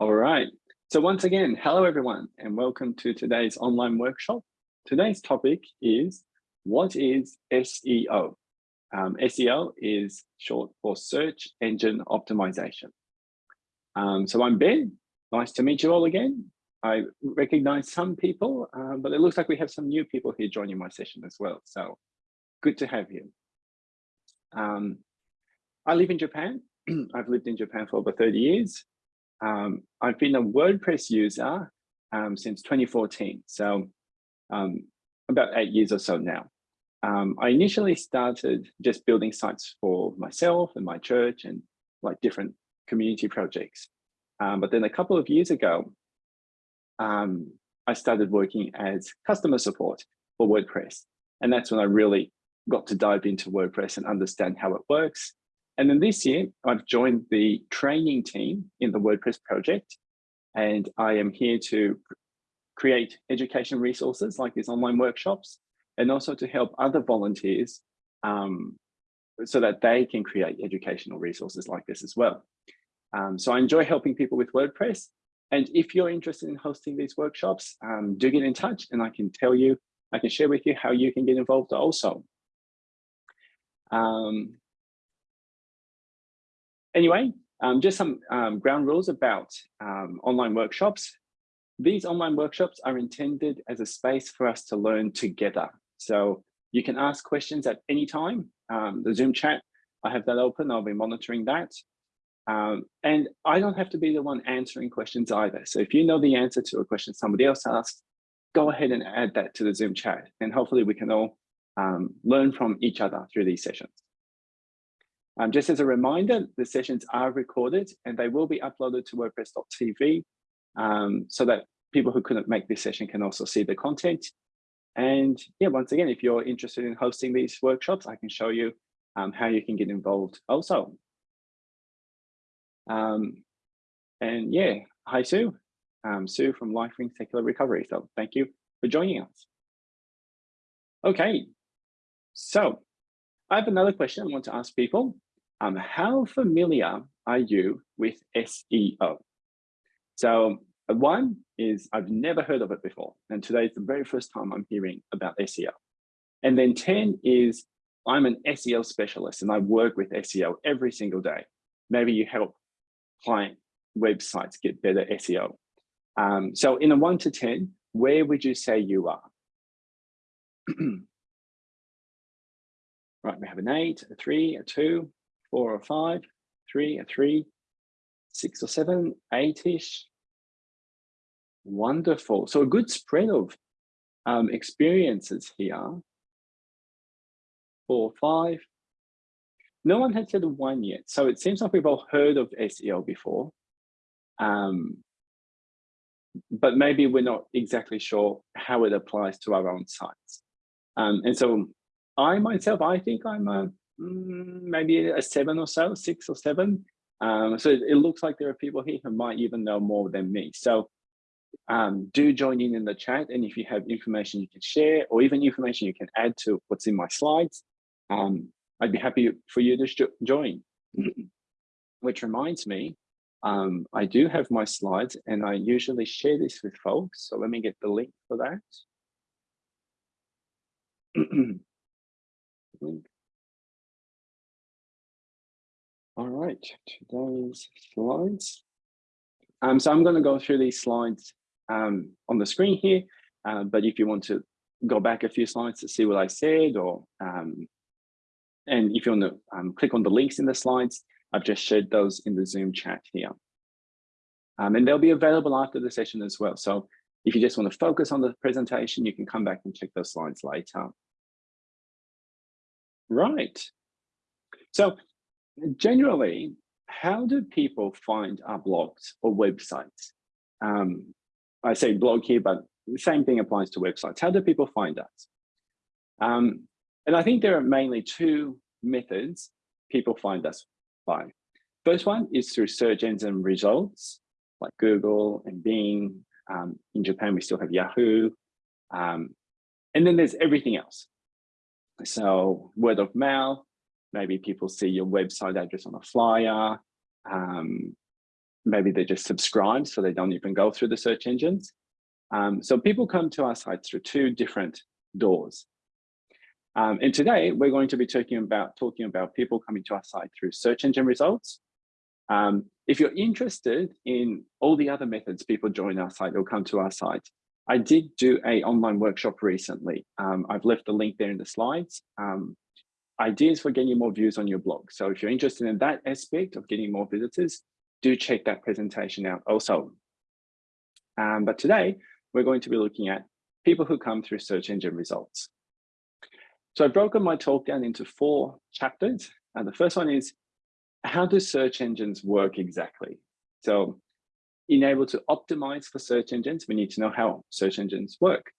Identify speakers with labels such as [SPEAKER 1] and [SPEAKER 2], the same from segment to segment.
[SPEAKER 1] All right. So once again, hello everyone, and welcome to today's online workshop. Today's topic is what is SEO? Um, SEO is short for search engine optimization. Um, so I'm Ben. Nice to meet you all again. I recognize some people, uh, but it looks like we have some new people here joining my session as well. So good to have you. Um, I live in Japan. I've lived in Japan for over 30 years. Um, I've been a WordPress user um, since 2014, so um, about eight years or so now. Um, I initially started just building sites for myself and my church and like different community projects. Um, but then a couple of years ago, um, I started working as customer support for WordPress. And that's when I really got to dive into WordPress and understand how it works. And then this year, I've joined the training team in the WordPress project. And I am here to create education resources like these online workshops, and also to help other volunteers um, so that they can create educational resources like this as well. Um, so I enjoy helping people with WordPress. And if you're interested in hosting these workshops, um, do get in touch and I can tell you, I can share with you how you can get involved also. Um, anyway, um, just some um, ground rules about um, online workshops. These online workshops are intended as a space for us to learn together. So you can ask questions at any time. Um, the Zoom chat, I have that open, I'll be monitoring that. Um, and I don't have to be the one answering questions either. So if you know the answer to a question somebody else asked, go ahead and add that to the Zoom chat. And hopefully we can all um, learn from each other through these sessions. Um, just as a reminder, the sessions are recorded and they will be uploaded to WordPress.tv um, so that people who couldn't make this session can also see the content. And yeah, once again, if you're interested in hosting these workshops, I can show you um, how you can get involved also. Um, and yeah, hi Sue, um, Sue from LifeRing Secular Recovery. So thank you for joining us. Okay, so I have another question I want to ask people. Um, how familiar are you with SEO? So uh, one is I've never heard of it before. And today is the very first time I'm hearing about SEO. And then 10 is I'm an SEO specialist and I work with SEO every single day. Maybe you help client websites get better SEO. Um, so in a one to 10, where would you say you are? right, we have an eight, a three, a two, four or five, three, or three, six or seven, eight-ish. Wonderful. So a good spread of um, experiences here. Four, five. No one had said one yet. So it seems like we've all heard of SEO before. Um, but maybe we're not exactly sure how it applies to our own sites. Um, and so I myself, I think I'm a maybe a seven or so, six or seven. Um, so it, it, looks like there are people here who might even know more than me. So um, do join in in the chat. And if you have information you can share or even information you can add to what's in my slides, um, I'd be happy for you to join. Which reminds me, um, I do have my slides and I usually share this with folks. So let me get the link for that. link. All right, today's slides. Um, so I'm going to go through these slides um, on the screen here, uh, but if you want to go back a few slides to see what I said, or um, and if you want to um, click on the links in the slides, I've just shared those in the Zoom chat here. Um, and they'll be available after the session as well. So if you just want to focus on the presentation, you can come back and check those slides later. Right. So generally, how do people find our blogs or websites? Um, I say blog here, but the same thing applies to websites. How do people find us? Um, and I think there are mainly two methods people find us by. First one is through search engine results like Google and Bing. Um, in Japan, we still have Yahoo. Um, and then there's everything else. So word of mouth, maybe people see your website address on a flyer, um, maybe they just subscribe so they don't even go through the search engines. Um, so people come to our site through two different doors. Um, and today we're going to be talking about talking about people coming to our site through search engine results. Um, if you're interested in all the other methods people join our site or come to our site, I did do a online workshop recently. Um, I've left the link there in the slides. Ideas for getting more views on your blog. So if you're interested in that aspect of getting more visitors, do check that presentation out also. Um, but today, we're going to be looking at people who come through search engine results. So I've broken my talk down into four chapters. And the first one is, how do search engines work exactly? So in able to optimize for search engines, we need to know how search engines work.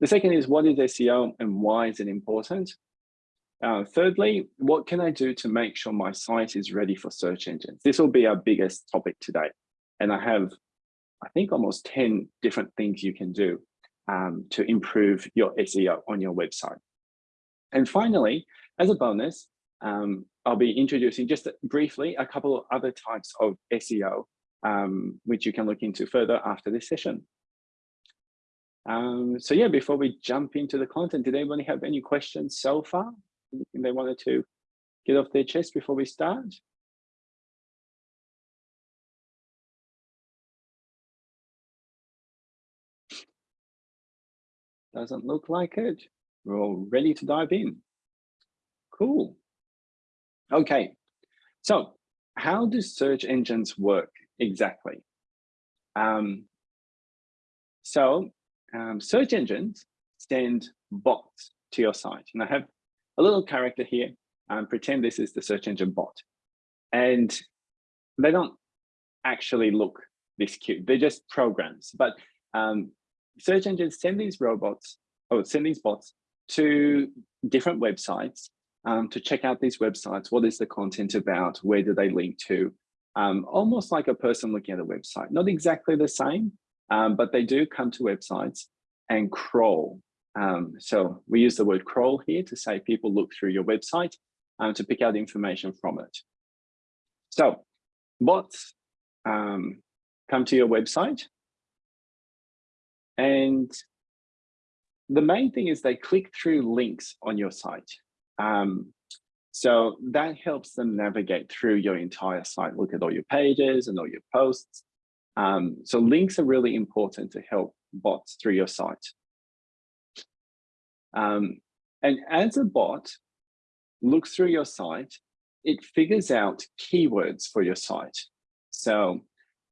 [SPEAKER 1] The second is, what is SEO and why is it important? Uh, thirdly, what can I do to make sure my site is ready for search engines? This will be our biggest topic today. And I have, I think, almost 10 different things you can do um, to improve your SEO on your website. And finally, as a bonus, um, I'll be introducing just briefly a couple of other types of SEO, um, which you can look into further after this session. Um, so yeah, before we jump into the content, did anybody have any questions so far? Anything they wanted to get off their chest before we start? Doesn't look like it. We're all ready to dive in. Cool. Okay, so how do search engines work exactly? Um, so um, search engines send bots to your site. And I have a little character here and pretend this is the search engine bot. And they don't actually look this cute. They're just programs. But um, search engines send these robots or send these bots to different websites um, to check out these websites. What is the content about? Where do they link to? Um, almost like a person looking at a website. Not exactly the same, um, but they do come to websites and crawl um, so we use the word crawl here to say people look through your website um, to pick out information from it. So bots um, come to your website and the main thing is they click through links on your site. Um, so that helps them navigate through your entire site, look at all your pages and all your posts. Um, so links are really important to help bots through your site. Um, and as a bot looks through your site, it figures out keywords for your site. So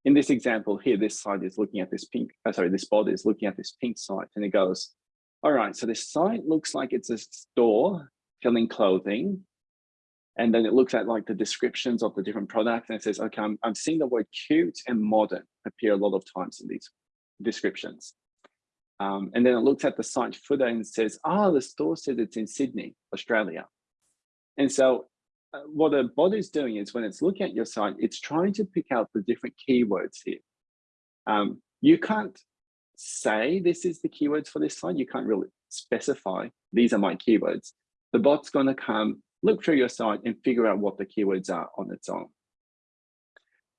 [SPEAKER 1] in this example here, this site is looking at this pink, uh, sorry, this bot is looking at this pink site and it goes, all right, so this site looks like it's a store selling clothing. And then it looks at like the descriptions of the different products and it says, okay, I'm, I'm seeing the word cute and modern appear a lot of times in these descriptions. Um, and then it looks at the site footer and says, ah, oh, the store says it's in Sydney, Australia. And so uh, what a bot is doing is when it's looking at your site, it's trying to pick out the different keywords here. Um, you can't say this is the keywords for this site. You can't really specify these are my keywords. The bot's going to come look through your site and figure out what the keywords are on its own.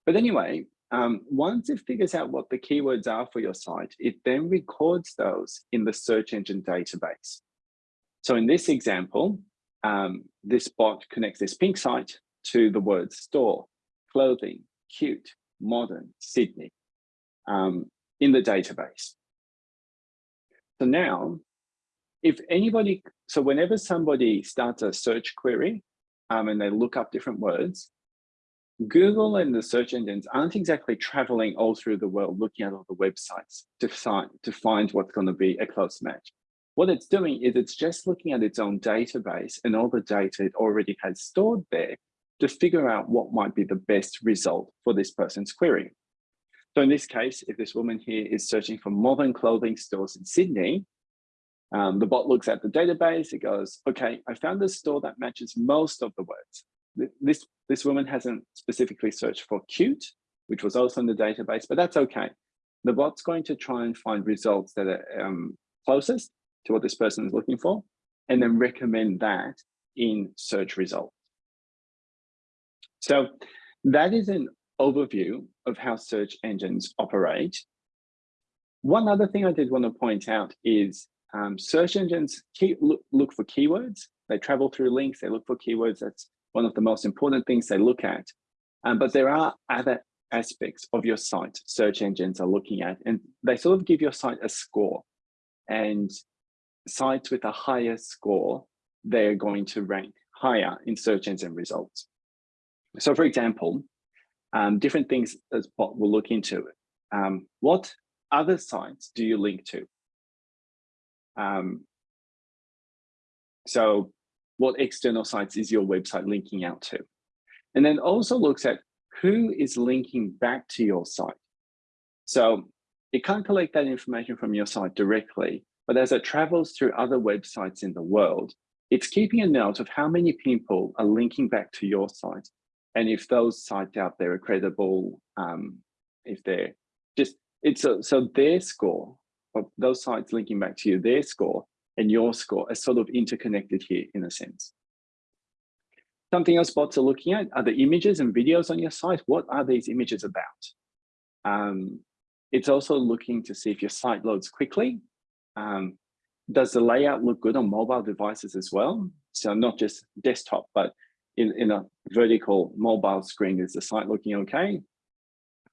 [SPEAKER 1] But anyway, um, once it figures out what the keywords are for your site, it then records those in the search engine database. So in this example, um, this bot connects this pink site to the words store, clothing, cute, modern, Sydney um, in the database. So now, if anybody, so whenever somebody starts a search query um, and they look up different words, Google and the search engines aren't exactly traveling all through the world looking at all the websites to find, to find what's going to be a close match. What it's doing is it's just looking at its own database and all the data it already has stored there to figure out what might be the best result for this person's query. So in this case, if this woman here is searching for modern clothing stores in Sydney, um, the bot looks at the database, it goes, okay, I found a store that matches most of the words this, this woman hasn't specifically searched for cute, which was also in the database, but that's okay. The bot's going to try and find results that are um, closest to what this person is looking for, and then recommend that in search results. So that is an overview of how search engines operate. One other thing I did want to point out is um, search engines key, look, look for keywords. They travel through links, they look for keywords. That's one of the most important things they look at. Um, but there are other aspects of your site search engines are looking at, and they sort of give your site a score. And sites with a higher score, they're going to rank higher in search engine results. So for example, um, different things as Bot will look into. Um, what other sites do you link to? Um, so what external sites is your website linking out to? And then also looks at who is linking back to your site. So it can't collect that information from your site directly, but as it travels through other websites in the world, it's keeping a note of how many people are linking back to your site. And if those sites out there are credible, um, if they're just, it's a, so their score of those sites linking back to you, their score and your score are sort of interconnected here in a sense. Something else bots are looking at are the images and videos on your site. What are these images about? Um, it's also looking to see if your site loads quickly. Um, does the layout look good on mobile devices as well? So not just desktop, but in, in a vertical mobile screen, is the site looking okay?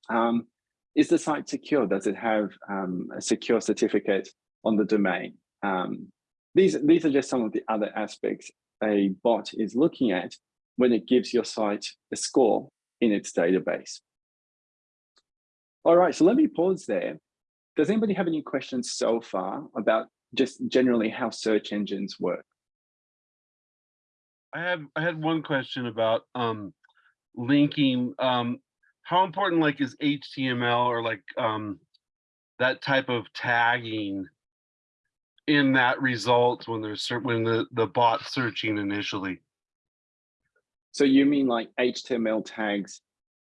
[SPEAKER 1] Um, is the site secure? Does it have um, a secure certificate on the domain? Um, these, these are just some of the other aspects a bot is looking at when it gives your site a score in its database. All right, so let me pause there. Does anybody have any questions so far about just generally how search engines work?
[SPEAKER 2] I have I had one question about um, linking. Um, how important like is HTML or like um, that type of tagging in that result when there's certain when the the bot searching initially?
[SPEAKER 1] So you mean like HTML tags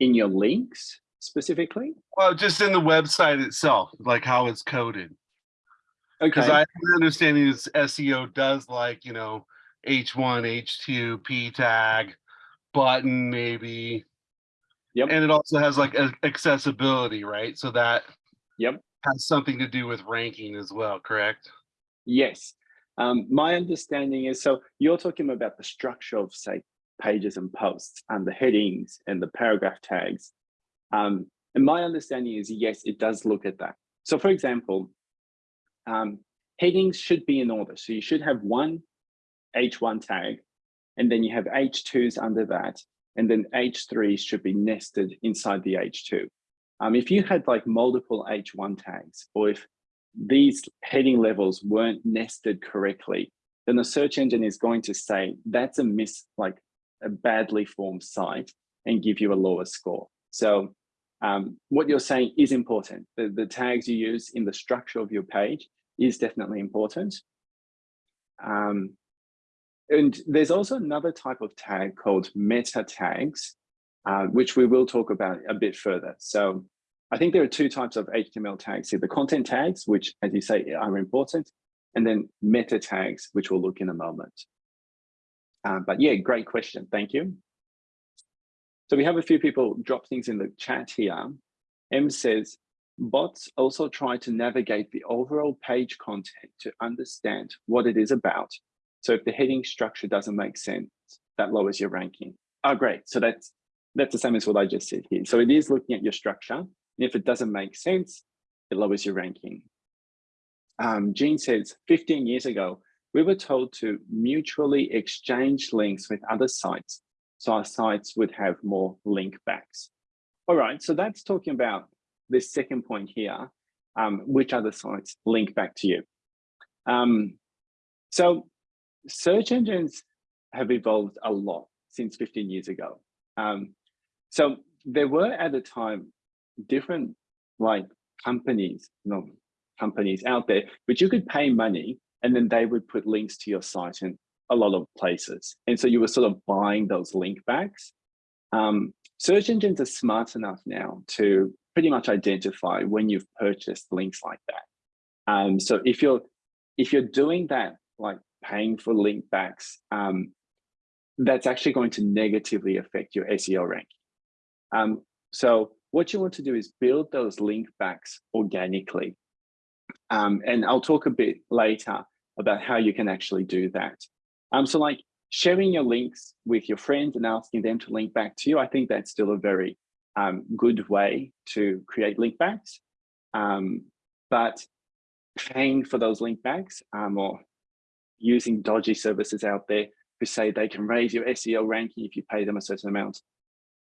[SPEAKER 1] in your links specifically?
[SPEAKER 2] Well, just in the website itself, like how it's coded.
[SPEAKER 1] Okay.
[SPEAKER 2] Because I understand is SEO does like, you know, H1, H2, P tag, button maybe.
[SPEAKER 1] Yep.
[SPEAKER 2] And it also has like accessibility, right? So that
[SPEAKER 1] yep.
[SPEAKER 2] has something to do with ranking as well, correct?
[SPEAKER 1] Yes. Um, my understanding is, so you're talking about the structure of say pages and posts and the headings and the paragraph tags. Um, and my understanding is, yes, it does look at that. So for example, um, headings should be in order. So you should have one H1 tag, and then you have H2s under that, and then H3s should be nested inside the H2. Um, if you had like multiple H1 tags, or if these heading levels weren't nested correctly, then the search engine is going to say that's a miss, like a badly formed site and give you a lower score. So um, what you're saying is important. The, the tags you use in the structure of your page is definitely important. Um, and there's also another type of tag called meta tags, uh, which we will talk about a bit further. So I think there are two types of HTML tags here, the content tags, which as you say are important, and then meta tags, which we'll look in a moment. Uh, but yeah, great question. Thank you. So we have a few people drop things in the chat here. M says, bots also try to navigate the overall page content to understand what it is about. So if the heading structure doesn't make sense, that lowers your ranking. Oh, great. So that's that's the same as what I just said here. So it is looking at your structure. And if it doesn't make sense, it lowers your ranking. Um, Jean says, 15 years ago, we were told to mutually exchange links with other sites so our sites would have more link backs. All right, so that's talking about this second point here, um, which other sites link back to you. Um, so search engines have evolved a lot since 15 years ago. Um, so there were at the time different like companies, companies out there, but you could pay money and then they would put links to your site in a lot of places. And so you were sort of buying those link backs. Um, search engines are smart enough now to pretty much identify when you've purchased links like that. Um, so if you're if you're doing that, like paying for link backs, um, that's actually going to negatively affect your SEO ranking. Um, So what you want to do is build those link backs organically. Um, and I'll talk a bit later about how you can actually do that. Um, so like sharing your links with your friends and asking them to link back to you, I think that's still a very um, good way to create link backs. Um, but paying for those link backs um, or using dodgy services out there who say they can raise your SEO ranking if you pay them a certain amount,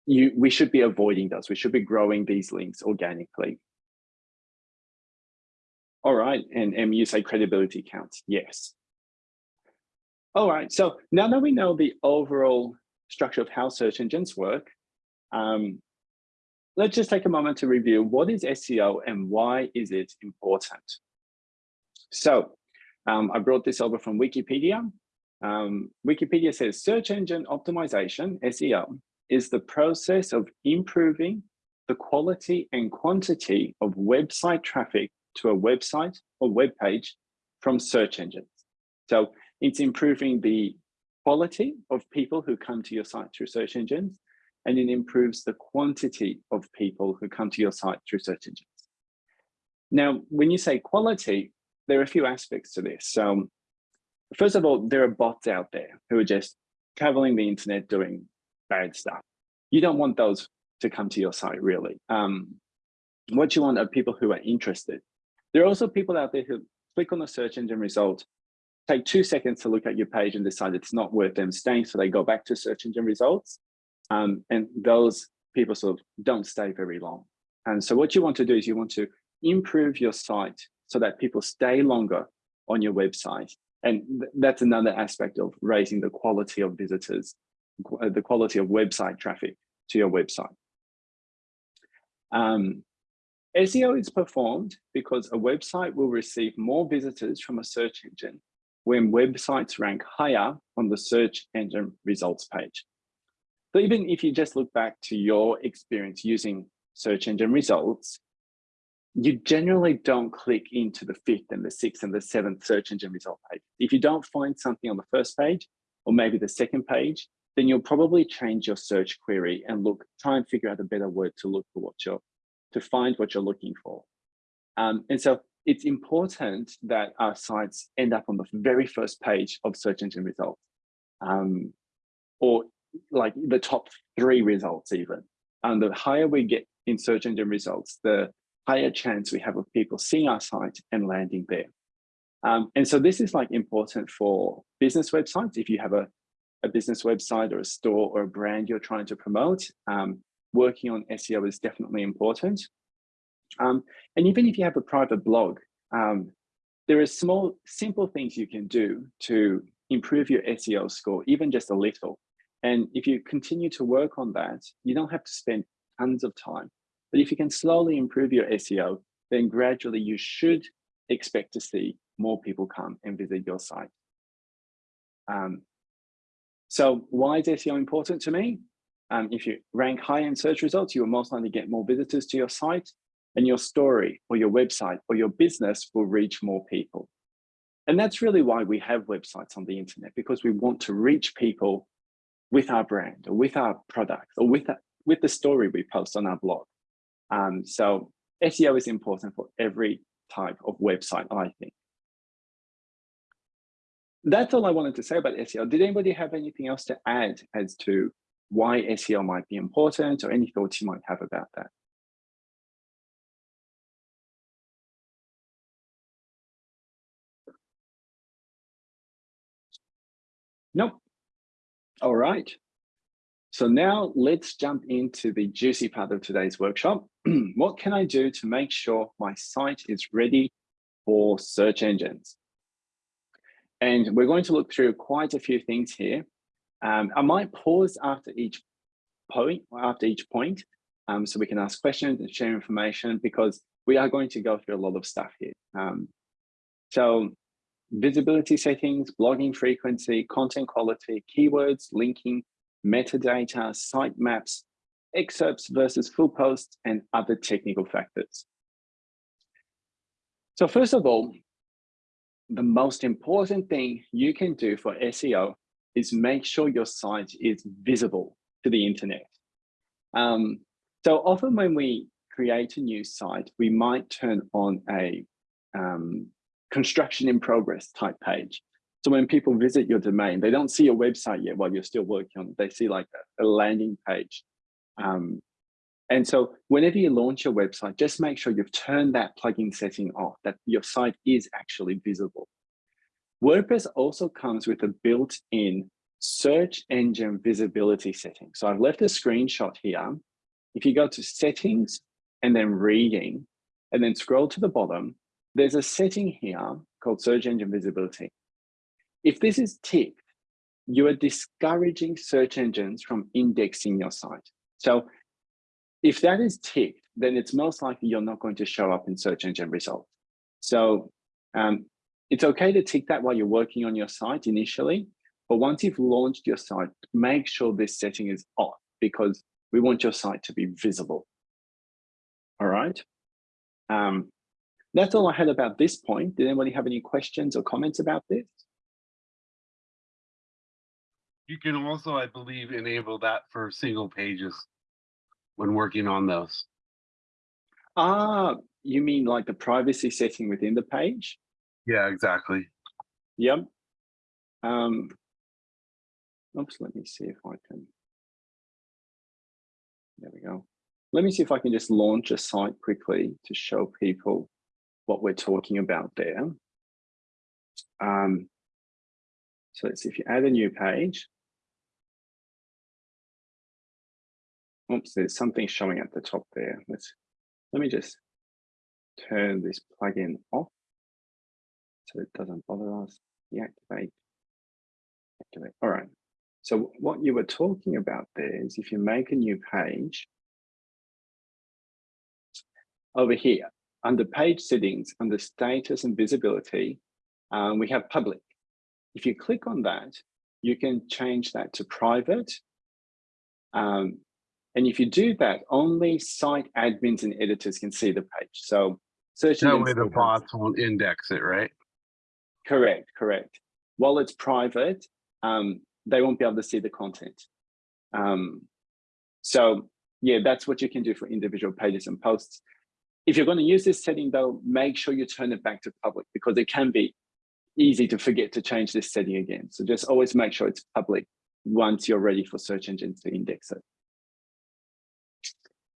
[SPEAKER 1] you we should be avoiding those. We should be growing these links organically. All right, and, and you say credibility counts. Yes. All right, so now that we know the overall structure of how search engines work, um, let's just take a moment to review what is SEO and why is it important? So um, I brought this over from Wikipedia. Um, Wikipedia says search engine optimization, SEO, is the process of improving the quality and quantity of website traffic to a website or web page from search engines. So it's improving the quality of people who come to your site through search engines, and it improves the quantity of people who come to your site through search engines. Now, when you say quality, there are a few aspects to this. So first of all, there are bots out there who are just traveling the internet doing bad stuff. You don't want those to come to your site, really. Um, what you want are people who are interested. There are also people out there who click on the search engine result take two seconds to look at your page and decide it's not worth them staying. So they go back to search engine results. Um, and those people sort of don't stay very long. And so what you want to do is you want to improve your site so that people stay longer on your website. And th that's another aspect of raising the quality of visitors, the quality of website traffic to your website. Um, SEO is performed because a website will receive more visitors from a search engine when websites rank higher on the search engine results page. So even if you just look back to your experience using search engine results, you generally don't click into the fifth and the sixth and the seventh search engine result page. If you don't find something on the first page, or maybe the second page, then you'll probably change your search query and look, try and figure out a better word to look for what you're, to find what you're looking for. Um, and so it's important that our sites end up on the very first page of search engine results um, or like the top three results even. And the higher we get in search engine results, the higher chance we have of people seeing our site and landing there. Um, and so this is like important for business websites. If you have a, a business website or a store or a brand you're trying to promote, um, working on SEO is definitely important. Um, and even if you have a private blog, um, there are small, simple things you can do to improve your SEO score, even just a little. And if you continue to work on that, you don't have to spend tons of time. But if you can slowly improve your SEO, then gradually you should expect to see more people come and visit your site. Um, so why is SEO important to me? Um, if you rank high in search results, you will most likely get more visitors to your site and your story or your website or your business will reach more people. And that's really why we have websites on the internet, because we want to reach people with our brand or with our products or with, with the story we post on our blog. Um, so SEO is important for every type of website, I think. That's all I wanted to say about SEO. Did anybody have anything else to add as to why SEO might be important or any thoughts you might have about that? Nope. All right. So now let's jump into the juicy part of today's workshop. what can I do to make sure my site is ready for search engines? And we're going to look through quite a few things here. Um, I might pause after each point, after each point, um, so we can ask questions and share information because we are going to go through a lot of stuff here. Um, so visibility settings, blogging frequency, content quality, keywords, linking, metadata, sitemaps, excerpts versus full posts, and other technical factors. So first of all, the most important thing you can do for SEO is make sure your site is visible to the internet. Um, So often when we create a new site, we might turn on a um, construction in progress type page. So when people visit your domain, they don't see your website yet while you're still working on it. They see like a, a landing page. Um, and so whenever you launch your website, just make sure you've turned that plugin setting off, that your site is actually visible. WordPress also comes with a built-in search engine visibility setting. So I've left a screenshot here. If you go to settings and then reading, and then scroll to the bottom, there's a setting here called search engine visibility. If this is ticked, you are discouraging search engines from indexing your site. So if that is ticked, then it's most likely you're not going to show up in search engine results. So um, it's okay to tick that while you're working on your site initially, but once you've launched your site, make sure this setting is off because we want your site to be visible. All right. Um, that's all I had about this point. Did anybody have any questions or comments about this?
[SPEAKER 2] You can also, I believe, enable that for single pages when working on those.
[SPEAKER 1] Ah, you mean like the privacy setting within the page?
[SPEAKER 2] Yeah, exactly.
[SPEAKER 1] Yep. Um, oops, let me see if I can. There we go. Let me see if I can just launch a site quickly to show people what we're talking about there. Um, so let's see if you add a new page. Oops, there's something showing at the top there. Let's let me just turn this plugin off so it doesn't bother us. Deactivate. Activate. All right. So what you were talking about there is if you make a new page over here, under page settings, under status and visibility, um, we have public. If you click on that, you can change that to private. Um, and if you do that, only site admins and editors can see the page. So search
[SPEAKER 2] that way the bots won't index it, right?
[SPEAKER 1] Correct, correct. While it's private, um, they won't be able to see the content. Um, so yeah, that's what you can do for individual pages and posts. If you're going to use this setting though, make sure you turn it back to public because it can be easy to forget to change this setting again. So just always make sure it's public once you're ready for search engines to index it.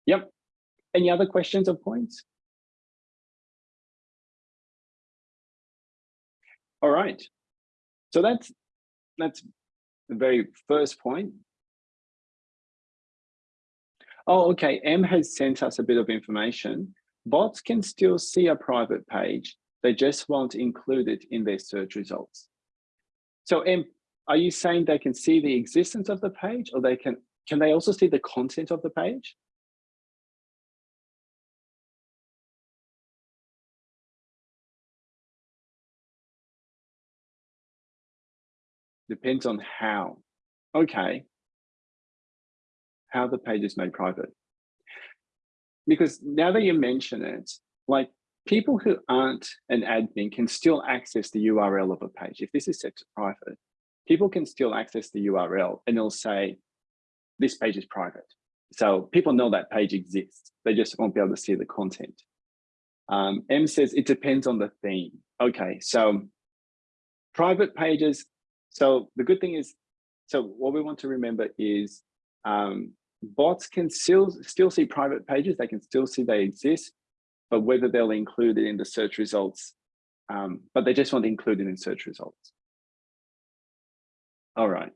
[SPEAKER 1] Yep. Any other questions or points? All right. So that's that's the very first point. Oh, okay. M has sent us a bit of information bots can still see a private page. They just won't include it in their search results. So M, are you saying they can see the existence of the page or they can, can they also see the content of the page? Depends on how. Okay. How the page is made private because now that you mention it, like people who aren't an admin can still access the URL of a page. If this is set to private, people can still access the URL and it'll say, this page is private. So people know that page exists. They just won't be able to see the content. Um, M says it depends on the theme. Okay, so private pages. So the good thing is, so what we want to remember is um, bots can still still see private pages they can still see they exist but whether they'll include it in the search results um, but they just want to include it in search results. All right.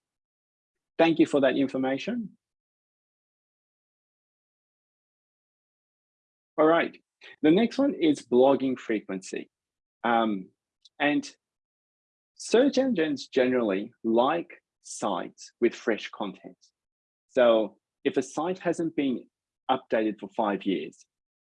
[SPEAKER 1] Thank you for that information. All right. The next one is blogging frequency. Um, and search engines generally like sites with fresh content so if a site hasn't been updated for five years,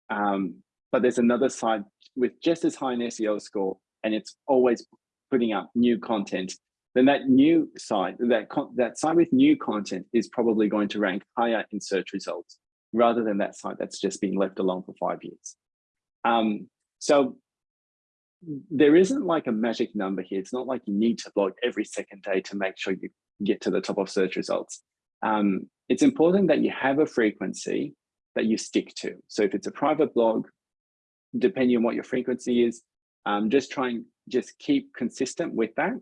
[SPEAKER 1] um, but there's another site with just as high an SEO score and it's always putting up new content, then that new site, that, that site with new content is probably going to rank higher in search results rather than that site that's just been left alone for five years. Um, so there isn't like a magic number here. It's not like you need to blog every second day to make sure you get to the top of search results. Um, it's important that you have a frequency that you stick to. So if it's a private blog, depending on what your frequency is, um, just try and just keep consistent with that.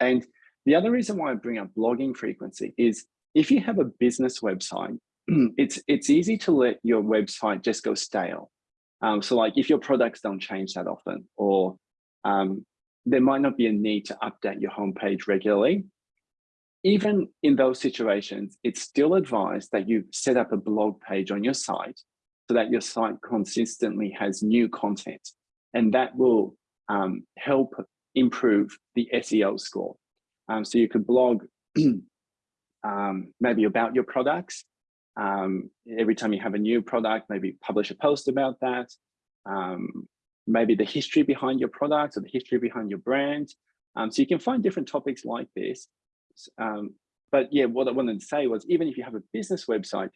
[SPEAKER 1] And the other reason why I bring up blogging frequency is if you have a business website, it's it's easy to let your website just go stale. Um, so like if your products don't change that often, or um, there might not be a need to update your homepage regularly. Even in those situations, it's still advised that you set up a blog page on your site so that your site consistently has new content. And that will um, help improve the SEO score. Um, so you could blog um, maybe about your products. Um, every time you have a new product, maybe publish a post about that. Um, maybe the history behind your product or the history behind your brand. Um, so you can find different topics like this. but yeah, what I wanted to say was even if you have a business website,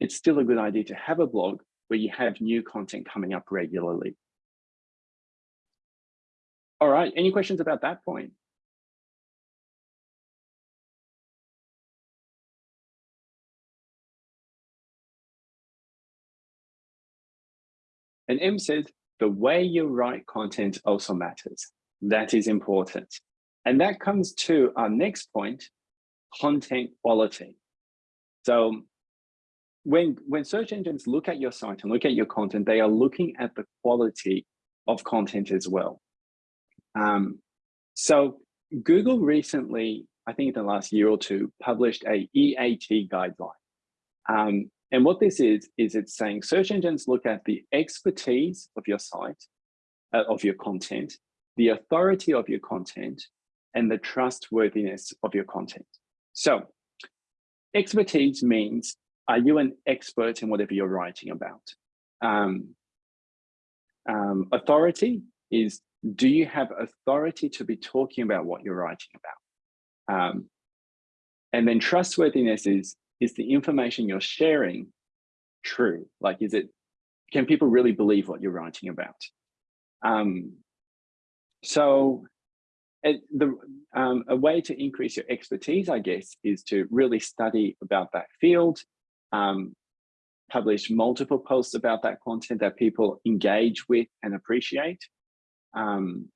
[SPEAKER 1] it's still a good idea to have a blog where you have new content coming up regularly. All right, any questions about that point? And M says, the way you write content also matters. That is important. And that comes to our next point, content quality. So when, when search engines look at your site and look at your content, they are looking at the quality of content as well. Um, so Google recently, I think in the last year or two, published a EAT guideline. Um, and what this is, is it's saying search engines look at the expertise of your site, uh, of your content, the authority of your content, and the trustworthiness of your content. So expertise means, are you an expert in whatever you're writing about? Um, um, authority is, do you have authority to be talking about what you're writing about? Um, and then trustworthiness is, is the information you're sharing true? Like, is it, can people really believe what you're writing about? Um, so it, the, um, a way to increase your expertise, I guess, is to really study about that field, um, publish multiple posts about that content that people engage with and appreciate. Um,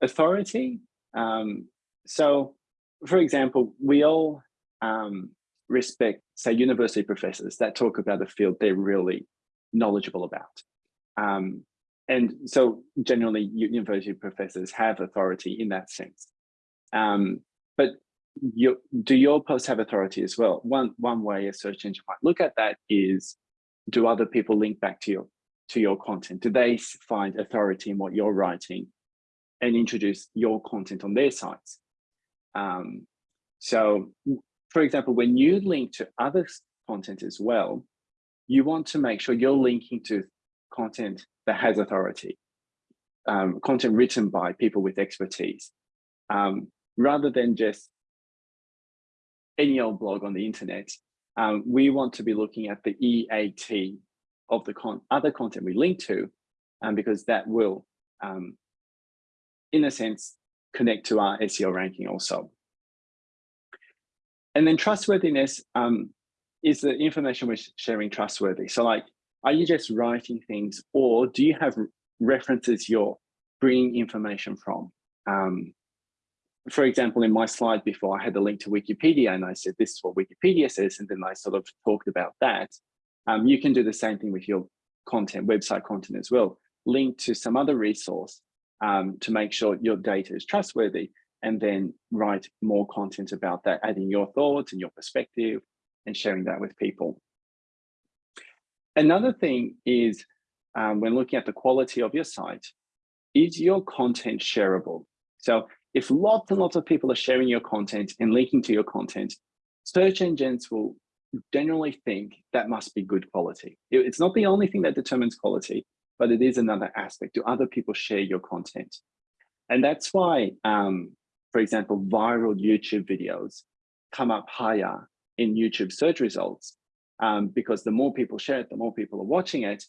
[SPEAKER 1] authority. Um, so, for example, we all um, respect, say, university professors that talk about a field they're really knowledgeable about. Um, and so generally university professors have authority in that sense. Um, but you, do your posts have authority as well? One, one way a search engine might look at that is, do other people link back to your, to your content? Do they find authority in what you're writing and introduce your content on their sites? Um, so for example, when you link to other content as well, you want to make sure you're linking to content that has authority, um, content written by people with expertise, um, rather than just any old blog on the internet. Um, we want to be looking at the EAT of the con other content we link to, um, because that will, um, in a sense, connect to our SEO ranking also. And then trustworthiness um, is the information we're sharing trustworthy. So like, are you just writing things or do you have references you're bringing information from? Um, for example, in my slide before, I had the link to Wikipedia and I said, this is what Wikipedia says. And then I sort of talked about that. Um, you can do the same thing with your content, website content as well. Link to some other resource um, to make sure your data is trustworthy and then write more content about that, adding your thoughts and your perspective and sharing that with people. Another thing is um, when looking at the quality of your site, is your content shareable? So if lots and lots of people are sharing your content and linking to your content, search engines will generally think that must be good quality. It's not the only thing that determines quality, but it is another aspect. Do other people share your content? And that's why um, for example, viral YouTube videos come up higher in YouTube search results um, because the more people share it, the more people are watching it,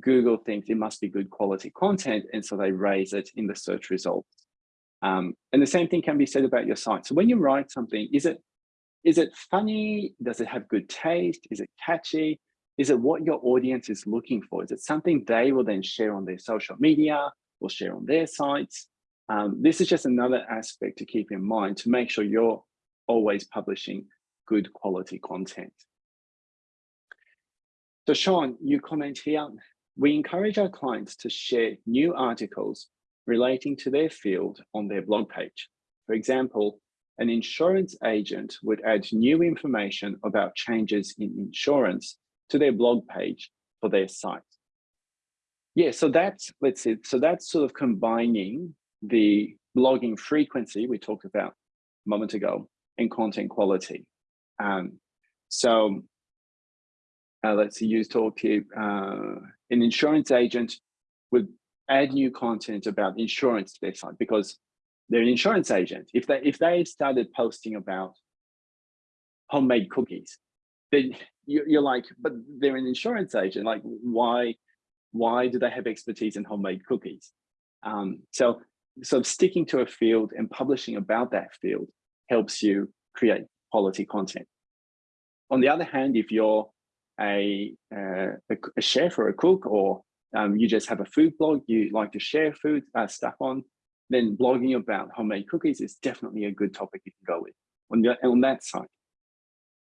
[SPEAKER 1] Google thinks it must be good quality content. And so they raise it in the search results. Um, and the same thing can be said about your site. So when you write something, is it is it funny? Does it have good taste? Is it catchy? Is it what your audience is looking for? Is it something they will then share on their social media or share on their sites? Um, this is just another aspect to keep in mind to make sure you're always publishing good quality content. So Sean, you comment here, we encourage our clients to share new articles relating to their field on their blog page. For example, an insurance agent would add new information about changes in insurance to their blog page for their site. Yeah, so that's, let's see, so that's sort of combining the blogging frequency we talked about a moment ago and content quality. Um, so uh, let's use talk here. Uh, an insurance agent would add new content about insurance to their site because they're an insurance agent. If they if they started posting about homemade cookies, then you're like, but they're an insurance agent. Like, why why do they have expertise in homemade cookies? Um, so so sticking to a field and publishing about that field helps you create quality content. On the other hand, if you're a, uh, a, chef or a cook, or um, you just have a food blog you like to share food uh, stuff on, then blogging about homemade cookies is definitely a good topic you can go with on, the, on that side.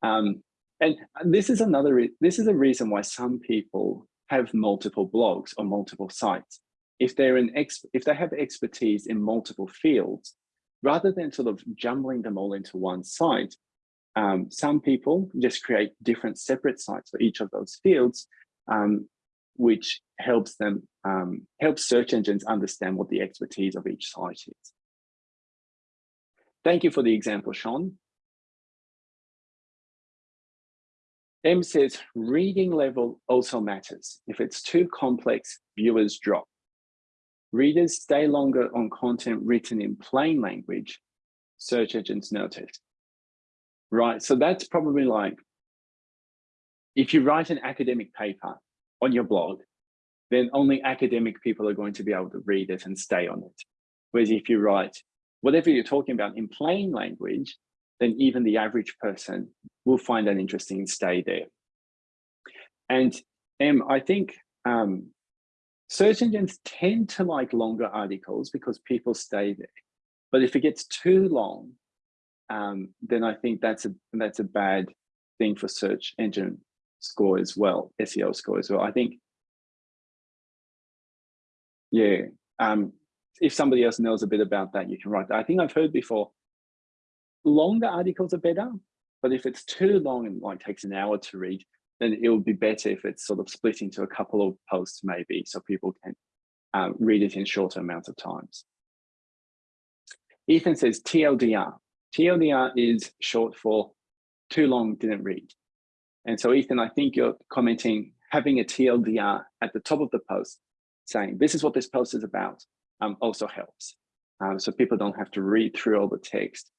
[SPEAKER 1] Um, and this is another, this is a reason why some people have multiple blogs or multiple sites. If they're an ex, if they have expertise in multiple fields, rather than sort of jumbling them all into one site, um, some people just create different separate sites for each of those fields, um, which helps them, um, helps search engines understand what the expertise of each site is. Thank you for the example, Sean. M says reading level also matters. If it's too complex, viewers drop. Readers stay longer on content written in plain language, search engines notice right? So that's probably like, if you write an academic paper on your blog, then only academic people are going to be able to read it and stay on it. Whereas if you write whatever you're talking about in plain language, then even the average person will find that interesting and stay there. And um, I think um, search engines tend to like longer articles because people stay there. But if it gets too long, um, then I think that's a that's a bad thing for search engine score as well, SEO score as well. I think, yeah, um, if somebody else knows a bit about that, you can write that. I think I've heard before, longer articles are better, but if it's too long and like takes an hour to read, then it would be better if it's sort of split into a couple of posts maybe, so people can um, read it in shorter amounts of times. Ethan says TLDR, TLDR is short for too long didn't read. And so Ethan, I think you're commenting having a TLDR at the top of the post saying this is what this post is about um, also helps. Um, so people don't have to read through all the text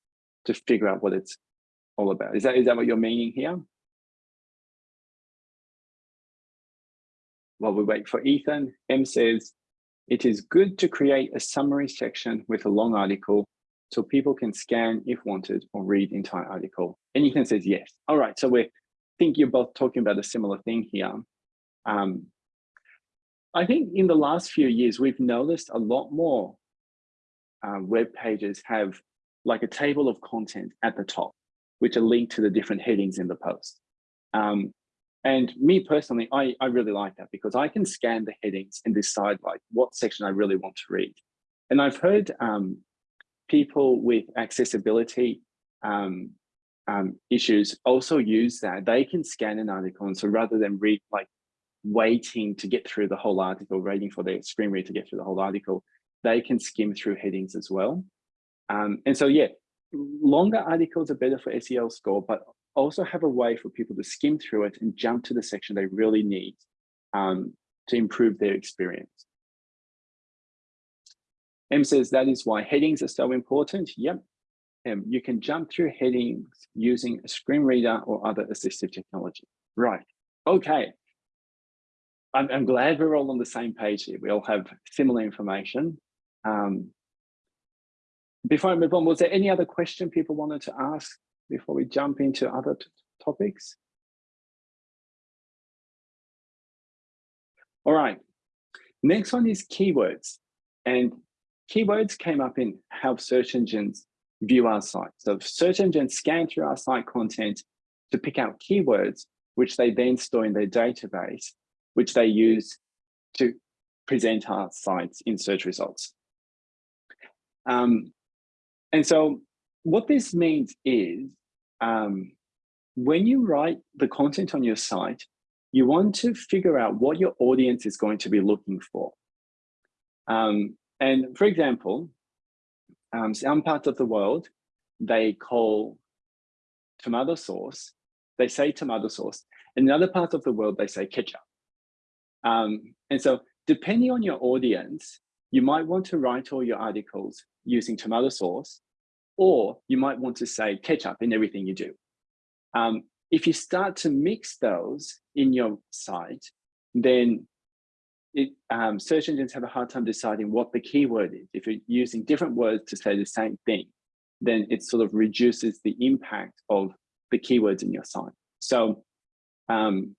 [SPEAKER 1] to figure out what it's all about. Is that, is that what you're meaning here? While we wait for Ethan, M says, it is good to create a summary section with a long article so people can scan if wanted or read entire article. And Ethan says yes. All right, so we think you're both talking about a similar thing here. Um, I think in the last few years, we've noticed a lot more uh, web pages have like a table of content at the top, which are linked to the different headings in the post. Um, and me personally, I, I really like that because I can scan the headings and decide like what section I really want to read. And I've heard um, people with accessibility um, um, issues also use that. They can scan an article, and so rather than read like waiting to get through the whole article, waiting for their screen reader to get through the whole article, they can skim through headings as well. Um, and so, yeah, longer articles are better for SEO score, but also have a way for people to skim through it and jump to the section they really need um, to improve their experience. M says that is why headings are so important. Yep. Um, you can jump through headings using a screen reader or other assistive technology. Right. Okay. I'm, I'm glad we're all on the same page here. We all have similar information. Um, before I move on, was there any other question people wanted to ask before we jump into other topics? All right. Next one is keywords. And keywords came up in how search engines view our site. So search engines scan through our site content to pick out keywords, which they then store in their database, which they use to present our sites in search results. Um, and so what this means is um, when you write the content on your site, you want to figure out what your audience is going to be looking for. Um, and for example, um, some parts of the world, they call tomato sauce, they say tomato sauce. In other parts of the world, they say ketchup. Um, and so depending on your audience, you might want to write all your articles using tomato sauce, or you might want to say ketchup in everything you do. Um, if you start to mix those in your site, then it, um, search engines have a hard time deciding what the keyword is. If you're using different words to say the same thing, then it sort of reduces the impact of the keywords in your site. So um,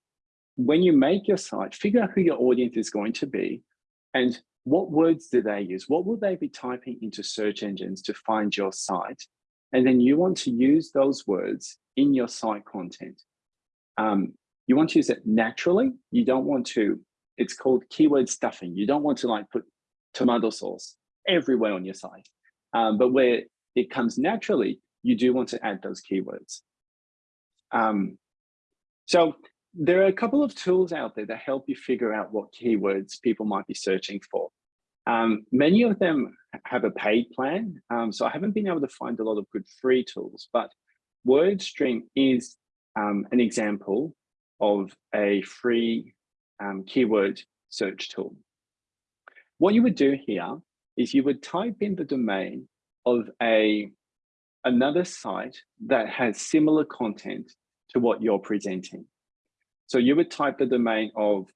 [SPEAKER 1] when you make your site, figure out who your audience is going to be and what words do they use? What will they be typing into search engines to find your site? And then you want to use those words in your site content. Um, you want to use it naturally. You don't want to, it's called keyword stuffing. You don't want to like put tomato sauce everywhere on your site. Um, but where it comes naturally, you do want to add those keywords. Um, so there are a couple of tools out there that help you figure out what keywords people might be searching for. Um, many of them have a paid plan, um, so I haven't been able to find a lot of good free tools, but WordStream is um, an example of a free um, keyword search tool. What you would do here is you would type in the domain of a another site that has similar content to what you're presenting. So you would type the domain of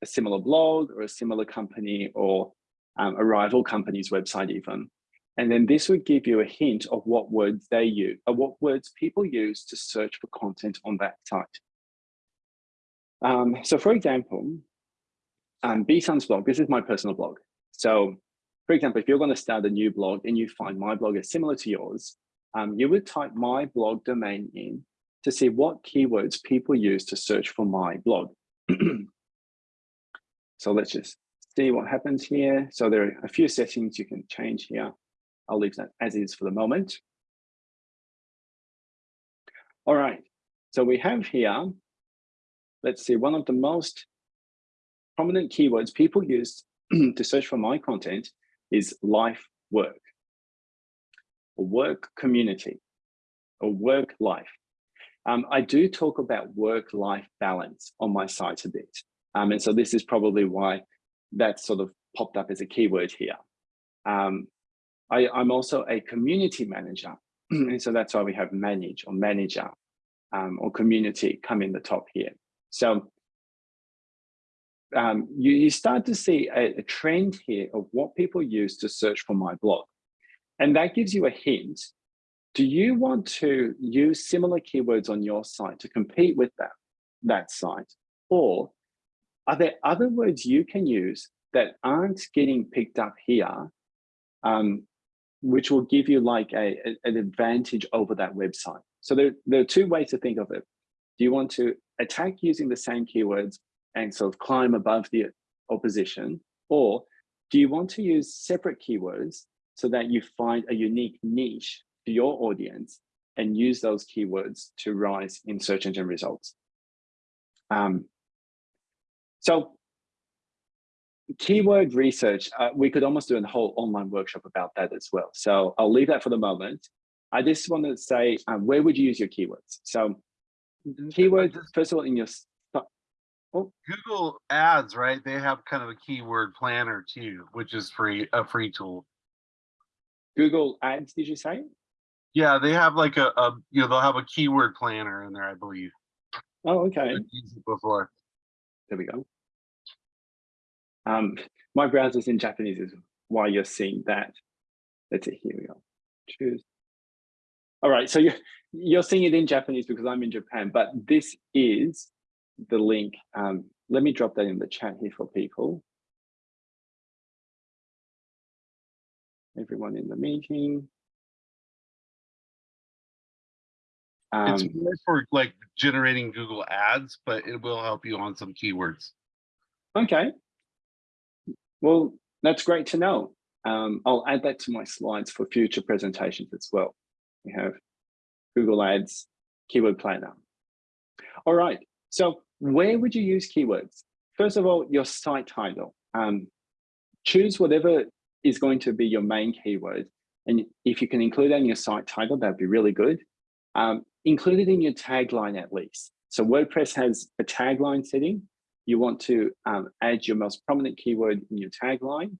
[SPEAKER 1] a similar blog or a similar company or um, a rival company's website even. And then this would give you a hint of what words they use, or what words people use to search for content on that site. Um, so for example, um, Bsun's blog, this is my personal blog. So for example, if you're going to start a new blog and you find my blog is similar to yours, um, you would type my blog domain in to see what keywords people use to search for my blog. so let's just see what happens here. So there are a few settings you can change here. I'll leave that as is for the moment. All right, so we have here, let's see, one of the most prominent keywords people use to search for my content is life work, or work community, or work life. Um, I do talk about work-life balance on my site a bit. Um, and so this is probably why that sort of popped up as a keyword here. Um, I, am also a community manager. and so that's why we have manage or manager um, or community come in the top here. So um, you, you, start to see a, a trend here of what people use to search for my blog. And that gives you a hint do you want to use similar keywords on your site to compete with that, that site? Or are there other words you can use that aren't getting picked up here, um, which will give you like a, a, an advantage over that website? So there, there are two ways to think of it. Do you want to attack using the same keywords and sort of climb above the opposition? Or do you want to use separate keywords so that you find a unique niche to your audience and use those keywords to rise in search engine results. Um, so keyword research, uh, we could almost do a whole online workshop about that as well. So I'll leave that for the moment. I just want to say, um, where would you use your keywords? So keywords, first of all, in your
[SPEAKER 2] Oh. Google Ads, right? They have kind of a keyword planner too, which is free, a free tool.
[SPEAKER 1] Google Ads, did you say?
[SPEAKER 2] Yeah, they have like a, a you know they'll have a keyword planner in there, I believe.
[SPEAKER 1] Oh, okay.
[SPEAKER 2] before.
[SPEAKER 1] There we go. Um, my browser's in Japanese is why you're seeing that. Let's see, here we go. Choose. All right, so you're, you're seeing it in Japanese because I'm in Japan, but this is the link um, let me drop that in the chat here for people. Everyone in the meeting.
[SPEAKER 2] It's
[SPEAKER 1] Um,
[SPEAKER 2] more for like generating Google ads, but it will help you on some keywords.
[SPEAKER 1] okay. Well, that's great to know. Um, I'll add that to my slides for future presentations as well. We have Google Ads, Keyword Planner. All right, so where would you use keywords? First of all, your site title. Um, choose whatever is going to be your main keyword. And if you can include that in your site title, that'd be really good. Um, include it in your tagline at least. So WordPress has a tagline setting. You want to um, add your most prominent keyword in your tagline.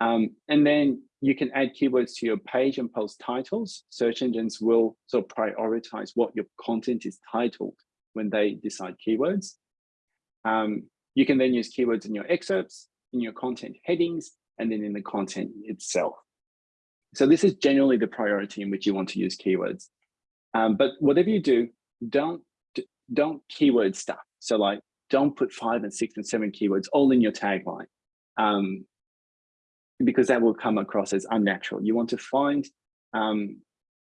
[SPEAKER 1] Um, and then you can add keywords to your page and post titles. Search engines will sort of prioritize what your content is titled when they decide keywords. Um, you can then use keywords in your excerpts, in your content headings, and then in the content itself. So this is generally the priority in which you want to use keywords. Um, but whatever you do, don't don't keyword stuff. So like, don't put five and six and seven keywords all in your tagline, um, because that will come across as unnatural. You want to find um,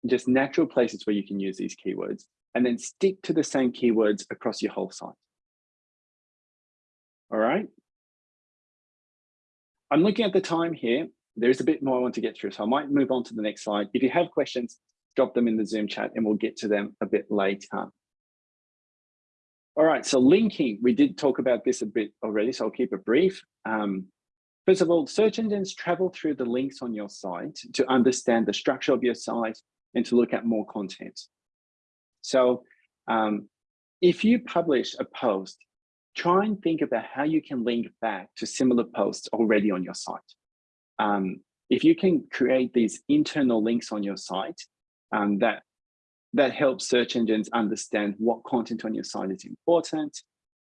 [SPEAKER 1] just natural places where you can use these keywords, and then stick to the same keywords across your whole site. All right. I'm looking at the time here. There's a bit more I want to get through, so I might move on to the next slide. If you have questions, drop them in the Zoom chat and we'll get to them a bit later. All right, so linking, we did talk about this a bit already, so I'll keep it brief. Um, first of all, search engines travel through the links on your site to understand the structure of your site and to look at more content. So um, if you publish a post, try and think about how you can link back to similar posts already on your site. Um, if you can create these internal links on your site, um, that that helps search engines understand what content on your site is important,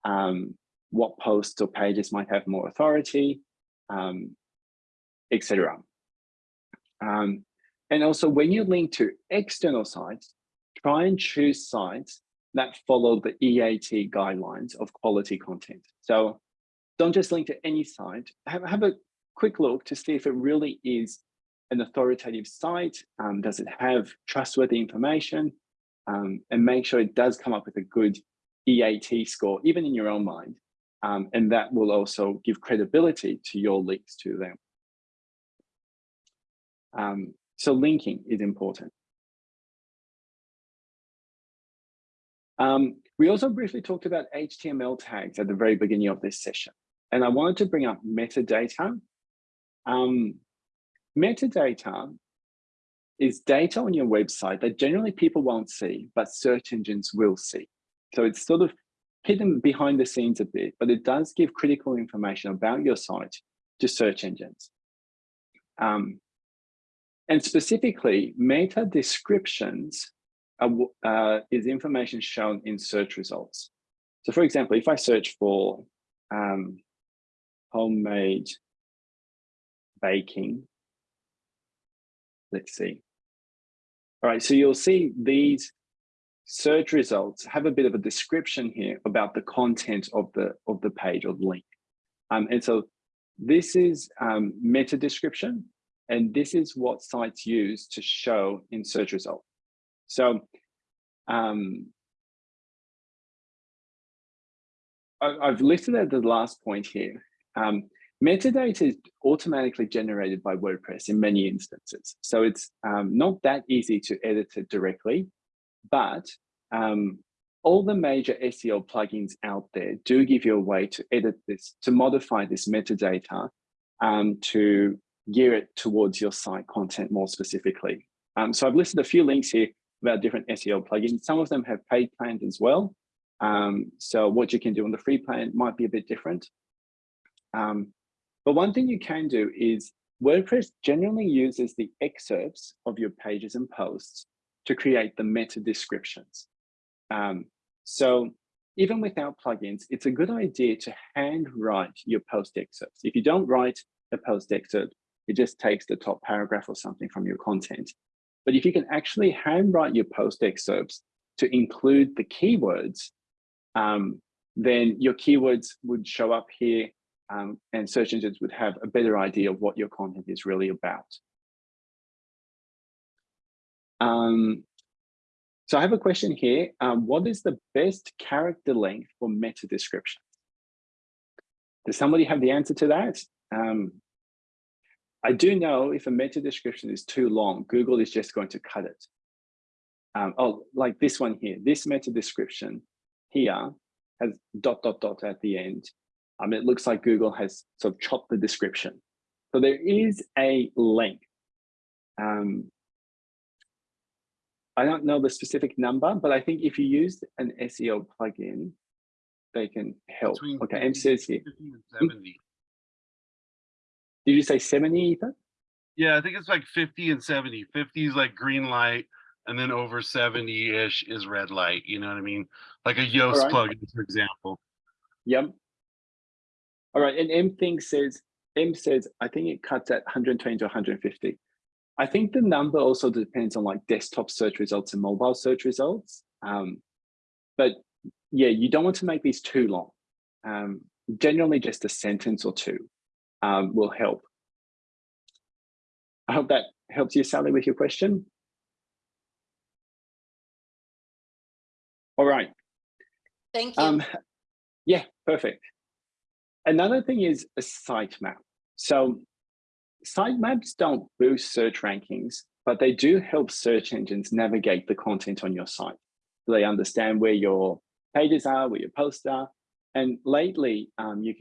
[SPEAKER 1] um, what posts or pages might have more authority, um, etc. Um, and also when you link to external sites, try and choose sites that follow the EAT guidelines of quality content. So don't just link to any site, have, have a quick look to see if it really is an authoritative site? Um, does it have trustworthy information? Um, and make sure it does come up with a good EAT score, even in your own mind. Um, and that will also give credibility to your links to them. Um, so linking is important. Um, we also briefly talked about HTML tags at the very beginning of this session. And I wanted to bring up metadata. Um, Metadata is data on your website that generally people won't see, but search engines will see. So it's sort of hidden behind the scenes a bit, but it does give critical information about your site to search engines. Um, and specifically, meta descriptions are, uh, is information shown in search results. So for example, if I search for um, homemade baking Let's see. All right, so you'll see these search results have a bit of a description here about the content of the of the page or the link. Um, and so this is um, meta description, and this is what sites use to show in search result. So um, I, I've listed at the last point here. Um, Metadata is automatically generated by WordPress in many instances. So it's um, not that easy to edit it directly, but um, all the major SEO plugins out there do give you a way to edit this, to modify this metadata um, to gear it towards your site content more specifically. Um, so I've listed a few links here about different SEO plugins. Some of them have paid plans as well. Um, so what you can do on the free plan might be a bit different. Um, but one thing you can do is WordPress generally uses the excerpts of your pages and posts to create the meta descriptions. Um, so even without plugins, it's a good idea to handwrite your post excerpts. If you don't write a post excerpt, it just takes the top paragraph or something from your content. But if you can actually handwrite your post excerpts to include the keywords, um, then your keywords would show up here um, and search engines would have a better idea of what your content is really about. Um, so I have a question here. Um, what is the best character length for meta descriptions? Does somebody have the answer to that? Um, I do know if a meta description is too long, Google is just going to cut it. Um, oh, like this one here, this meta description here has dot, dot, dot at the end. Um, it looks like Google has sort of chopped the description. So there is a link. Um, I don't know the specific number, but I think if you use an SEO plugin, they can help.
[SPEAKER 2] Between
[SPEAKER 1] okay, M says here.
[SPEAKER 2] 50 and 70.
[SPEAKER 1] Did you say 70, Ethan?
[SPEAKER 2] Yeah, I think it's like 50 and 70. 50 is like green light, and then over 70-ish is red light. You know what I mean? Like a Yoast
[SPEAKER 1] right.
[SPEAKER 2] plugin, for example.
[SPEAKER 1] Yep. All right, and M thing says, M says, I think it cuts at 120 to 150. I think the number also depends on like desktop search results and mobile search results. Um, but yeah, you don't want to make these too long. Um, generally just a sentence or two um, will help. I hope that helps you, Sally, with your question. All right.
[SPEAKER 3] Thank you.
[SPEAKER 1] Um, yeah, perfect. Another thing is a sitemap. So sitemaps don't boost search rankings, but they do help search engines navigate the content on your site. They understand where your pages are, where your posts are. And lately, um, you,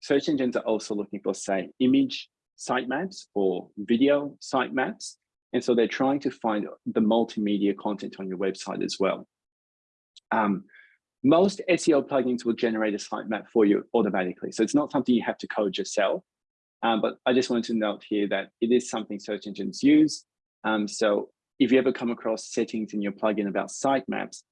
[SPEAKER 1] search engines are also looking for, say, image sitemaps or video sitemaps. And so they're trying to find the multimedia content on your website as well. Um, most SEO plugins will generate a sitemap for you automatically. So it's not something you have to code yourself. Um, but I just wanted to note here that it is something search engines use. Um, so if you ever come across settings in your plugin about sitemaps,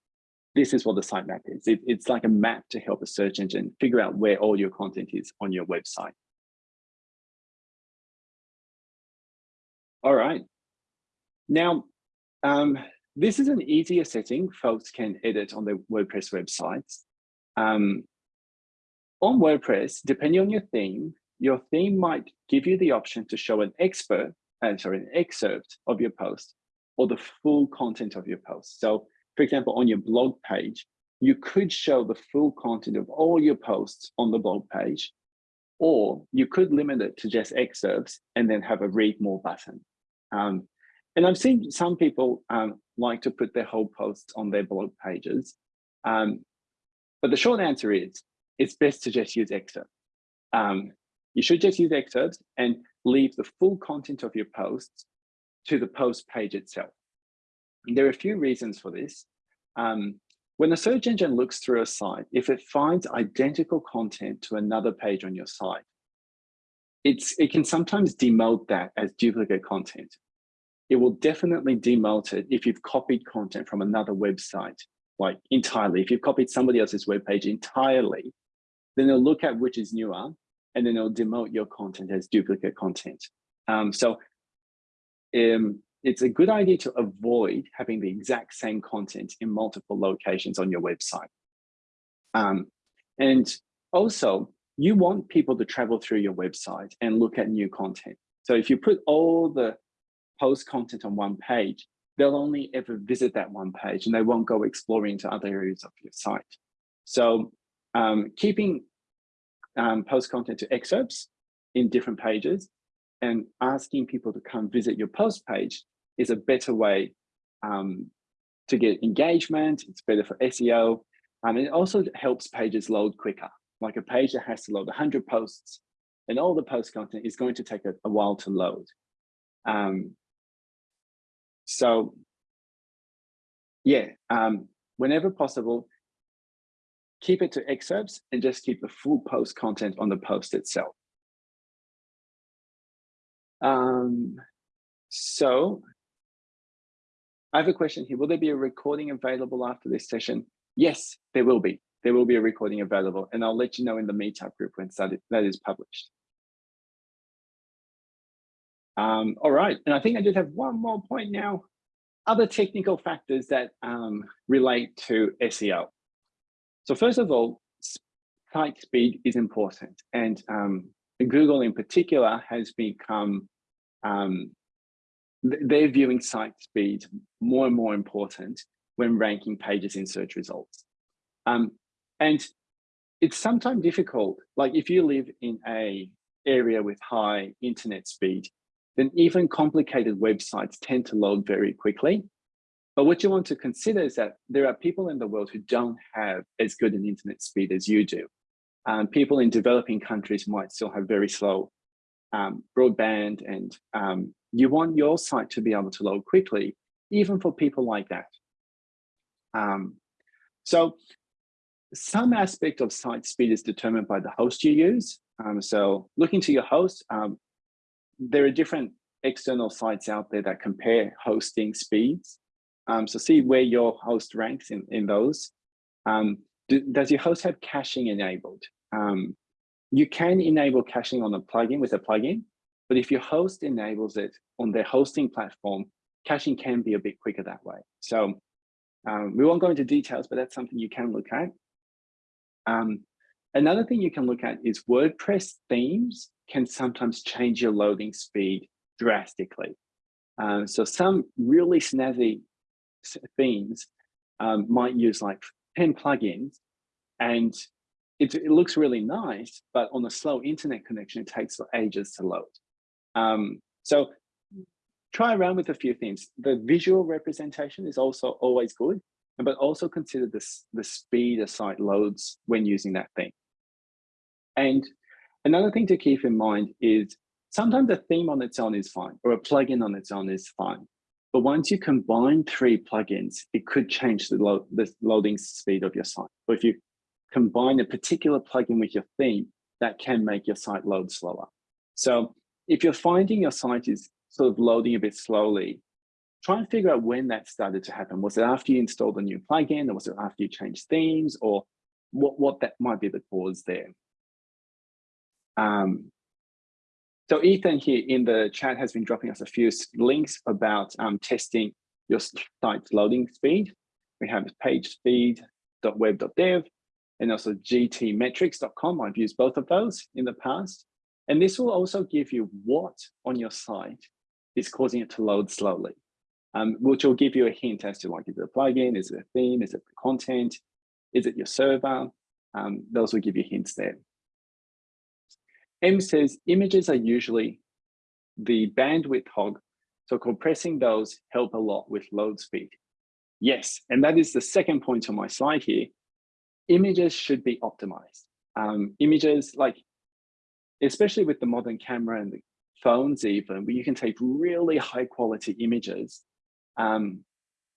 [SPEAKER 1] this is what the sitemap is. It, it's like a map to help a search engine figure out where all your content is on your website. All right. Now, um, this is an easier setting folks can edit on their WordPress websites. Um, on WordPress, depending on your theme, your theme might give you the option to show an expert, uh, sorry, an excerpt of your post or the full content of your post. So for example, on your blog page, you could show the full content of all your posts on the blog page, or you could limit it to just excerpts and then have a read more button. Um, and I've seen some people um, like to put their whole posts on their blog pages. Um, but the short answer is, it's best to just use excerpts. Um, you should just use excerpts and leave the full content of your posts to the post page itself. And there are a few reasons for this. Um, when a search engine looks through a site, if it finds identical content to another page on your site, it's, it can sometimes demote that as duplicate content. It will definitely demote it if you've copied content from another website, like entirely. If you've copied somebody else's web page entirely, then it'll look at which is newer and then it'll demote your content as duplicate content. Um, so um, it's a good idea to avoid having the exact same content in multiple locations on your website. Um, and also, you want people to travel through your website and look at new content. So if you put all the post content on one page, they'll only ever visit that one page and they won't go exploring to other areas of your site. So um, keeping um, post content to excerpts in different pages and asking people to come visit your post page is a better way um, to get engagement. It's better for SEO. And it also helps pages load quicker. Like a page that has to load 100 posts and all the post content is going to take a, a while to load. Um, so yeah, um, whenever possible, keep it to excerpts and just keep the full post content on the post itself. Um, so I have a question here. Will there be a recording available after this session? Yes, there will be. There will be a recording available and I'll let you know in the meetup group when that is published. Um, all right, and I think I just have one more point now. Other technical factors that um, relate to SEO. So first of all, site speed is important. And um, Google in particular has become, um, they're viewing site speed more and more important when ranking pages in search results. Um, and it's sometimes difficult, like if you live in a area with high internet speed, then even complicated websites tend to load very quickly. But what you want to consider is that there are people in the world who don't have as good an internet speed as you do. Um, people in developing countries might still have very slow um, broadband and um, you want your site to be able to load quickly, even for people like that. Um, so some aspect of site speed is determined by the host you use. Um, so looking to your host, um, there are different external sites out there that compare hosting speeds. Um, so see where your host ranks in, in those. Um, do, does your host have caching enabled? Um, you can enable caching on a plugin with a plugin, but if your host enables it on their hosting platform, caching can be a bit quicker that way. So um, we won't go into details, but that's something you can look at. Um, another thing you can look at is WordPress themes can sometimes change your loading speed drastically. Um, so some really snazzy themes um, might use like 10 plugins and it, it, looks really nice, but on a slow internet connection, it takes ages to load. Um, so try around with a few things. The visual representation is also always good, but also consider the, the speed a site loads when using that thing. And another thing to keep in mind is sometimes a theme on its own is fine, or a plugin on its own is fine. But once you combine three plugins, it could change the, lo the loading speed of your site. Or if you combine a particular plugin with your theme, that can make your site load slower. So if you're finding your site is sort of loading a bit slowly, try and figure out when that started to happen. Was it after you installed a new plugin or was it after you changed themes or what, what that might be the cause there. Um, so Ethan here in the chat has been dropping us a few links about um, testing your site's loading speed. We have pagespeed.web.dev and also gtmetrix.com. I've used both of those in the past. And this will also give you what on your site is causing it to load slowly, um, which will give you a hint as to like, is it a plugin, is it a theme, is it the content, is it your server? Um, those will give you hints there. M says images are usually the bandwidth hog, so compressing those help a lot with load speed. Yes, and that is the second point on my slide here. Images should be optimized. Um, images like, especially with the modern camera and the phones even, where you can take really high quality images, um,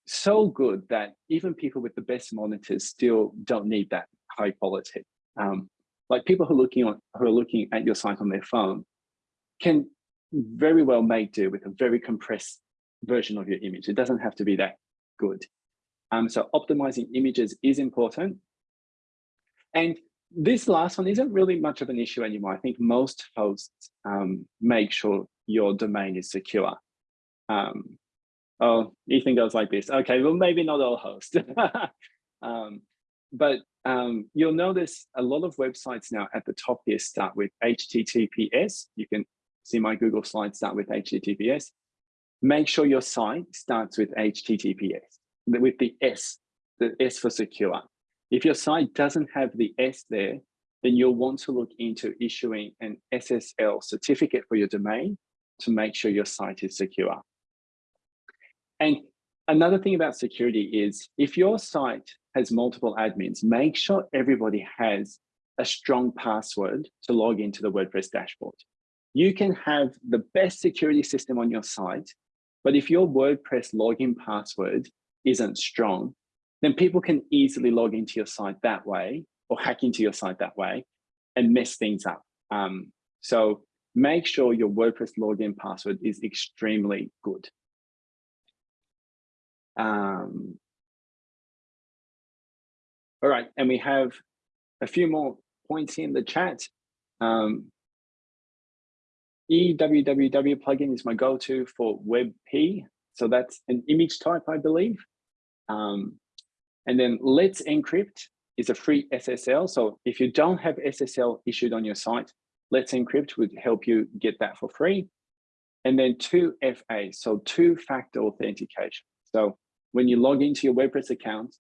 [SPEAKER 1] so good that even people with the best monitors still don't need that high quality. Um, like people who are looking on who are looking at your site on their phone can very well make do with a very compressed version of your image. It doesn't have to be that good. Um, so optimizing images is important. And this last one isn't really much of an issue anymore. I think most hosts um, make sure your domain is secure. Um, oh, Ethan goes like this. Okay, well, maybe not all hosts. um, but um, you'll notice a lot of websites now at the top here start with HTTPS. You can see my Google slides start with HTTPS. Make sure your site starts with HTTPS, with the S, the S for secure. If your site doesn't have the S there, then you'll want to look into issuing an SSL certificate for your domain to make sure your site is secure. And another thing about security is if your site has multiple admins, make sure everybody has a strong password to log into the WordPress dashboard. You can have the best security system on your site, but if your WordPress login password isn't strong, then people can easily log into your site that way or hack into your site that way and mess things up. Um, so make sure your WordPress login password is extremely good. Um, all right, and we have a few more points in the chat. Um, EWWW plugin is my go-to for WebP. So that's an image type, I believe. Um, and then Let's Encrypt is a free SSL. So if you don't have SSL issued on your site, Let's Encrypt would help you get that for free. And then 2FA, so two-factor authentication. So when you log into your WordPress account,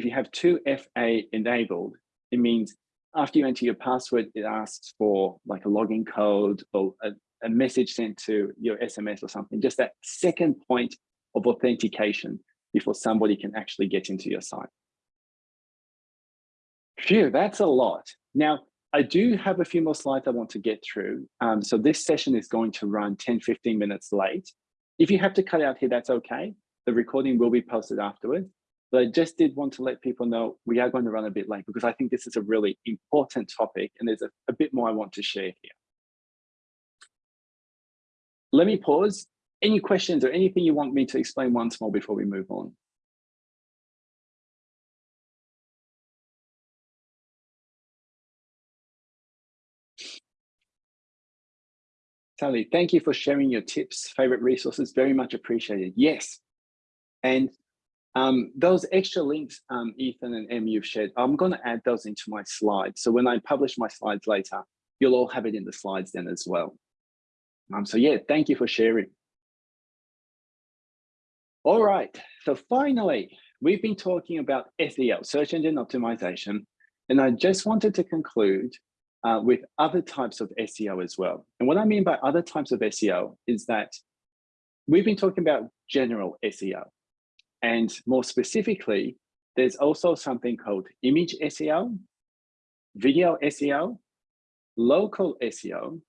[SPEAKER 1] if you have 2FA enabled, it means after you enter your password, it asks for like a login code or a, a message sent to your SMS or something, just that second point of authentication before somebody can actually get into your site. Phew, that's a lot. Now, I do have a few more slides I want to get through. Um, so this session is going to run 10, 15 minutes late. If you have to cut out here, that's okay. The recording will be posted afterwards. But I just did want to let people know we are going to run a bit late because I think this is a really important topic and there's a, a bit more I want to share here. Let me pause. Any questions or anything you want me to explain once more before we move on? Sally, thank you for sharing your tips, favorite resources, very much appreciated. Yes. And um, those extra links, um, Ethan and Em, you've shared, I'm going to add those into my slides. So when I publish my slides later, you'll all have it in the slides then as well. Um, so yeah, thank you for sharing. All right, so finally, we've been talking about SEO, search engine optimization, and I just wanted to conclude uh, with other types of SEO as well. And what I mean by other types of SEO is that we've been talking about general SEO. And more specifically, there's also something called image SEO, video SEO, local SEO,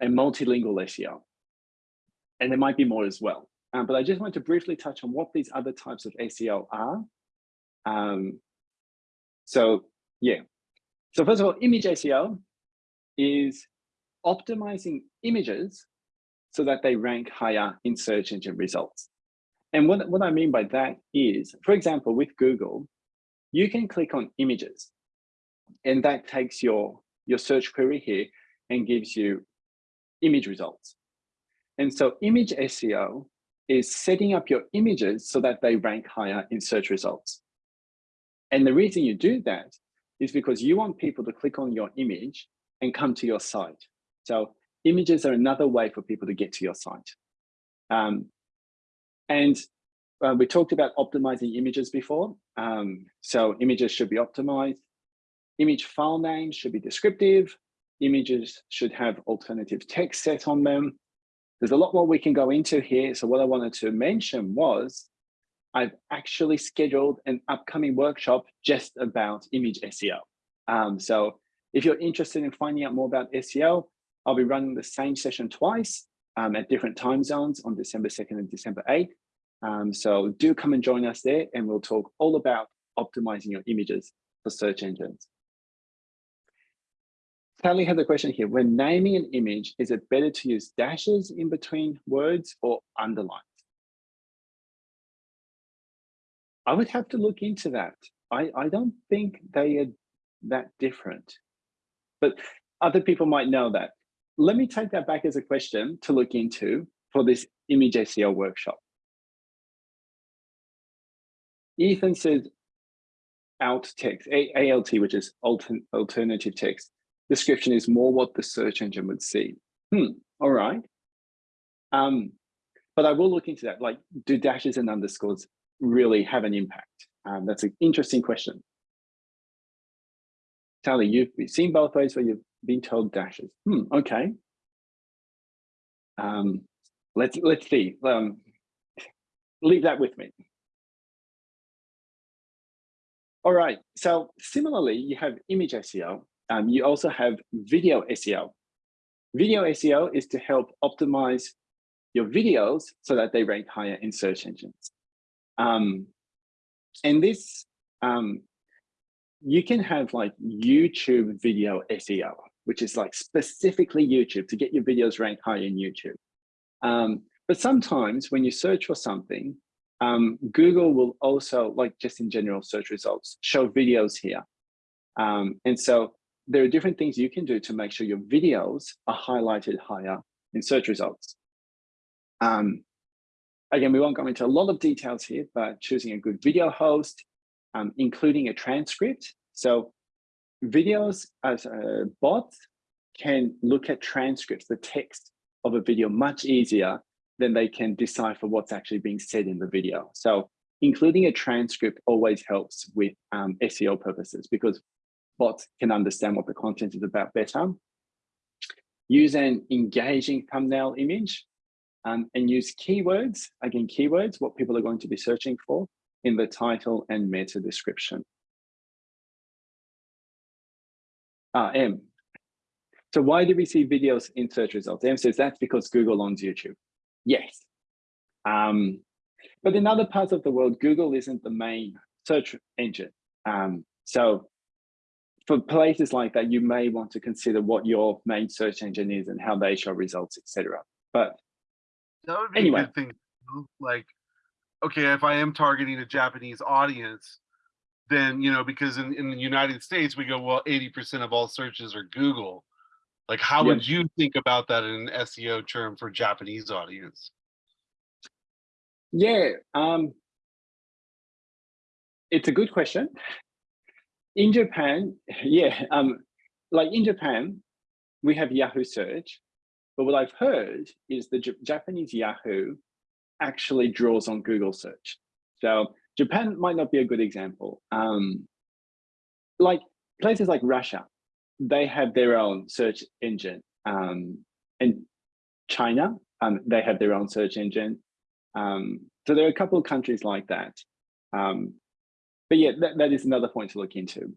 [SPEAKER 1] and multilingual SEO. And there might be more as well. Um, but I just want to briefly touch on what these other types of SEO are. Um, so yeah, so first of all, image SEO is optimizing images so that they rank higher in search engine results. And what, what I mean by that is, for example, with Google, you can click on images and that takes your, your search query here and gives you image results. And so image SEO is setting up your images so that they rank higher in search results. And the reason you do that is because you want people to click on your image and come to your site. So images are another way for people to get to your site. Um, and uh, we talked about optimizing images before. Um, so images should be optimized. Image file names should be descriptive. Images should have alternative text set on them. There's a lot more we can go into here. So what I wanted to mention was I've actually scheduled an upcoming workshop just about image SEO. Um, so if you're interested in finding out more about SEO, I'll be running the same session twice um, at different time zones on December 2nd and December 8th. Um, so do come and join us there and we'll talk all about optimizing your images for search engines. Sally has a question here. When naming an image, is it better to use dashes in between words or underlines? I would have to look into that. I, I don't think they are that different, but other people might know that. Let me take that back as a question to look into for this image SEO workshop. Ethan says alt text, ALT, which is alternative text. Description is more what the search engine would see. Hmm, all right. Um, but I will look into that. Like, do dashes and underscores really have an impact? Um, that's an interesting question. Tally, you've seen both ways where you've been told dashes. Hmm, okay. Um, let's let's see. Um, leave that with me. All right. So similarly, you have image SEO. Um, you also have video SEO. Video SEO is to help optimize your videos so that they rank higher in search engines. Um, and this, um, you can have like YouTube video SEO, which is like specifically YouTube to get your videos ranked high in YouTube. Um, but sometimes when you search for something, um, Google will also, like just in general search results, show videos here. Um, and so there are different things you can do to make sure your videos are highlighted higher in search results. Um, Again, we won't go into a lot of details here, but choosing a good video host, um, including a transcript. So videos as bots can look at transcripts, the text of a video much easier than they can decipher what's actually being said in the video. So including a transcript always helps with um, SEO purposes because bots can understand what the content is about better. Use an engaging thumbnail image um, and use keywords, again, keywords, what people are going to be searching for in the title and meta description. Ah, M. So why do we see videos in search results? M says that's because Google owns YouTube. Yes. Um, but in other parts of the world, Google isn't the main search engine. Um, so for places like that, you may want to consider what your main search engine is and how they show results, etc. But
[SPEAKER 2] that would be
[SPEAKER 1] anyway.
[SPEAKER 2] a good thing. Like, okay, if I am targeting a Japanese audience, then you know, because in, in the United States we go, well, 80% of all searches are Google. Like, how
[SPEAKER 1] Yeah.
[SPEAKER 2] would you think about that in an SEO term for Japanese audience?
[SPEAKER 1] Yeah, um, it's a good question. In Japan, yeah, um, like in Japan, we have Yahoo search, but what I've heard is the J Japanese Yahoo actually draws on Google search. So Japan might not be a good example. Um, like places like Russia, they have their own search engine. Um, and China, um, they have their own search engine. Um, so there are a couple of countries like that. Um, but yeah, that, that is another point to look into.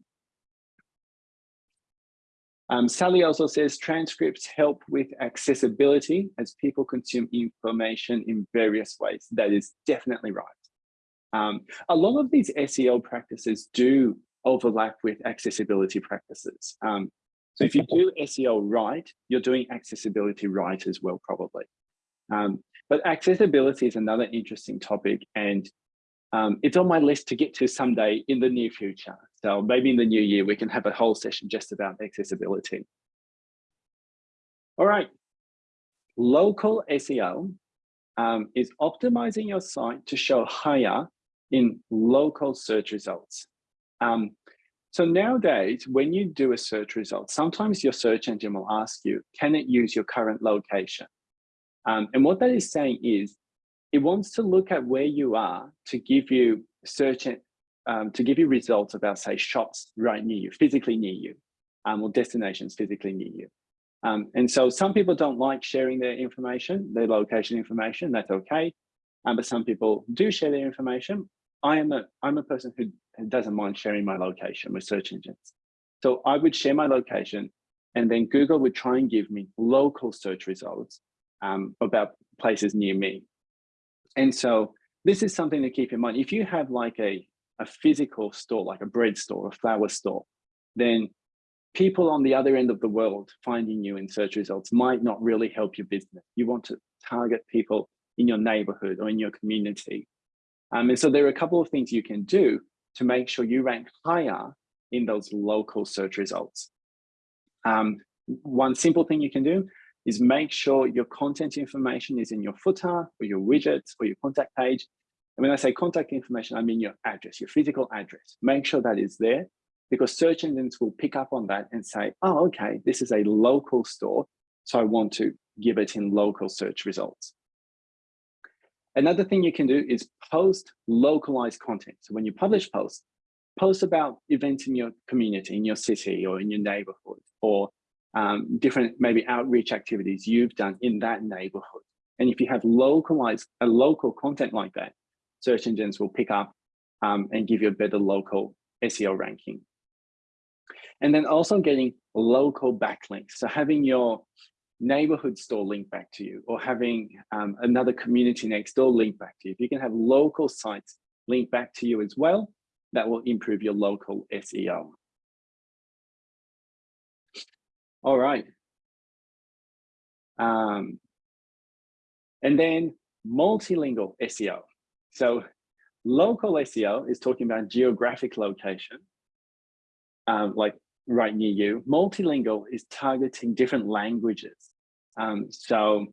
[SPEAKER 1] Um, Sally also says transcripts help with accessibility as people consume information in various ways. That is definitely right. Um, a lot of these SEO practices do overlap with accessibility practices. Um, so if you do SEO right, you're doing accessibility right as well, probably. Um, but accessibility is another interesting topic and um, it's on my list to get to someday in the near future. So maybe in the new year, we can have a whole session just about accessibility. All right, local SEO um, is optimizing your site to show higher in local search results. Um, so nowadays, when you do a search result, sometimes your search engine will ask you, can it use your current location? Um, and what that is saying is, it wants to look at where you are to give you search, um, to give you results about say shops right near you, physically near you, um, or destinations physically near you. Um, and so some people don't like sharing their information, their location information, that's okay. Um, but some people do share their information. I am a, I'm a person who doesn't mind sharing my location with search engines. So I would share my location and then Google would try and give me local search results um, about places near me. And so this is something to keep in mind. If you have like a, a physical store, like a bread store, a flower store, then people on the other end of the world finding you in search results might not really help your business. You want to target people in your neighborhood or in your community. Um, and so there are a couple of things you can do to make sure you rank higher in those local search results. Um, one simple thing you can do is make sure your content information is in your footer or your widgets or your contact page. And when I say contact information, I mean your address, your physical address. Make sure that is there because search engines will pick up on that and say, oh, okay, this is a local store. So I want to give it in local search results. Another thing you can do is post localized content. So when you publish posts, post about events in your community, in your city or in your neighborhood, or um, different maybe outreach activities you've done in that neighborhood. And if you have localized a local content like that, search engines will pick up um, and give you a better local SEO ranking. And then also getting local backlinks. So having your neighborhood store link back to you or having um, another community next door link back to you. If you can have local sites link back to you as well, that will improve your local SEO. All right. Um, and then multilingual SEO. So local SEO is talking about geographic location, um, like right near you. Multilingual is targeting different languages. Um, so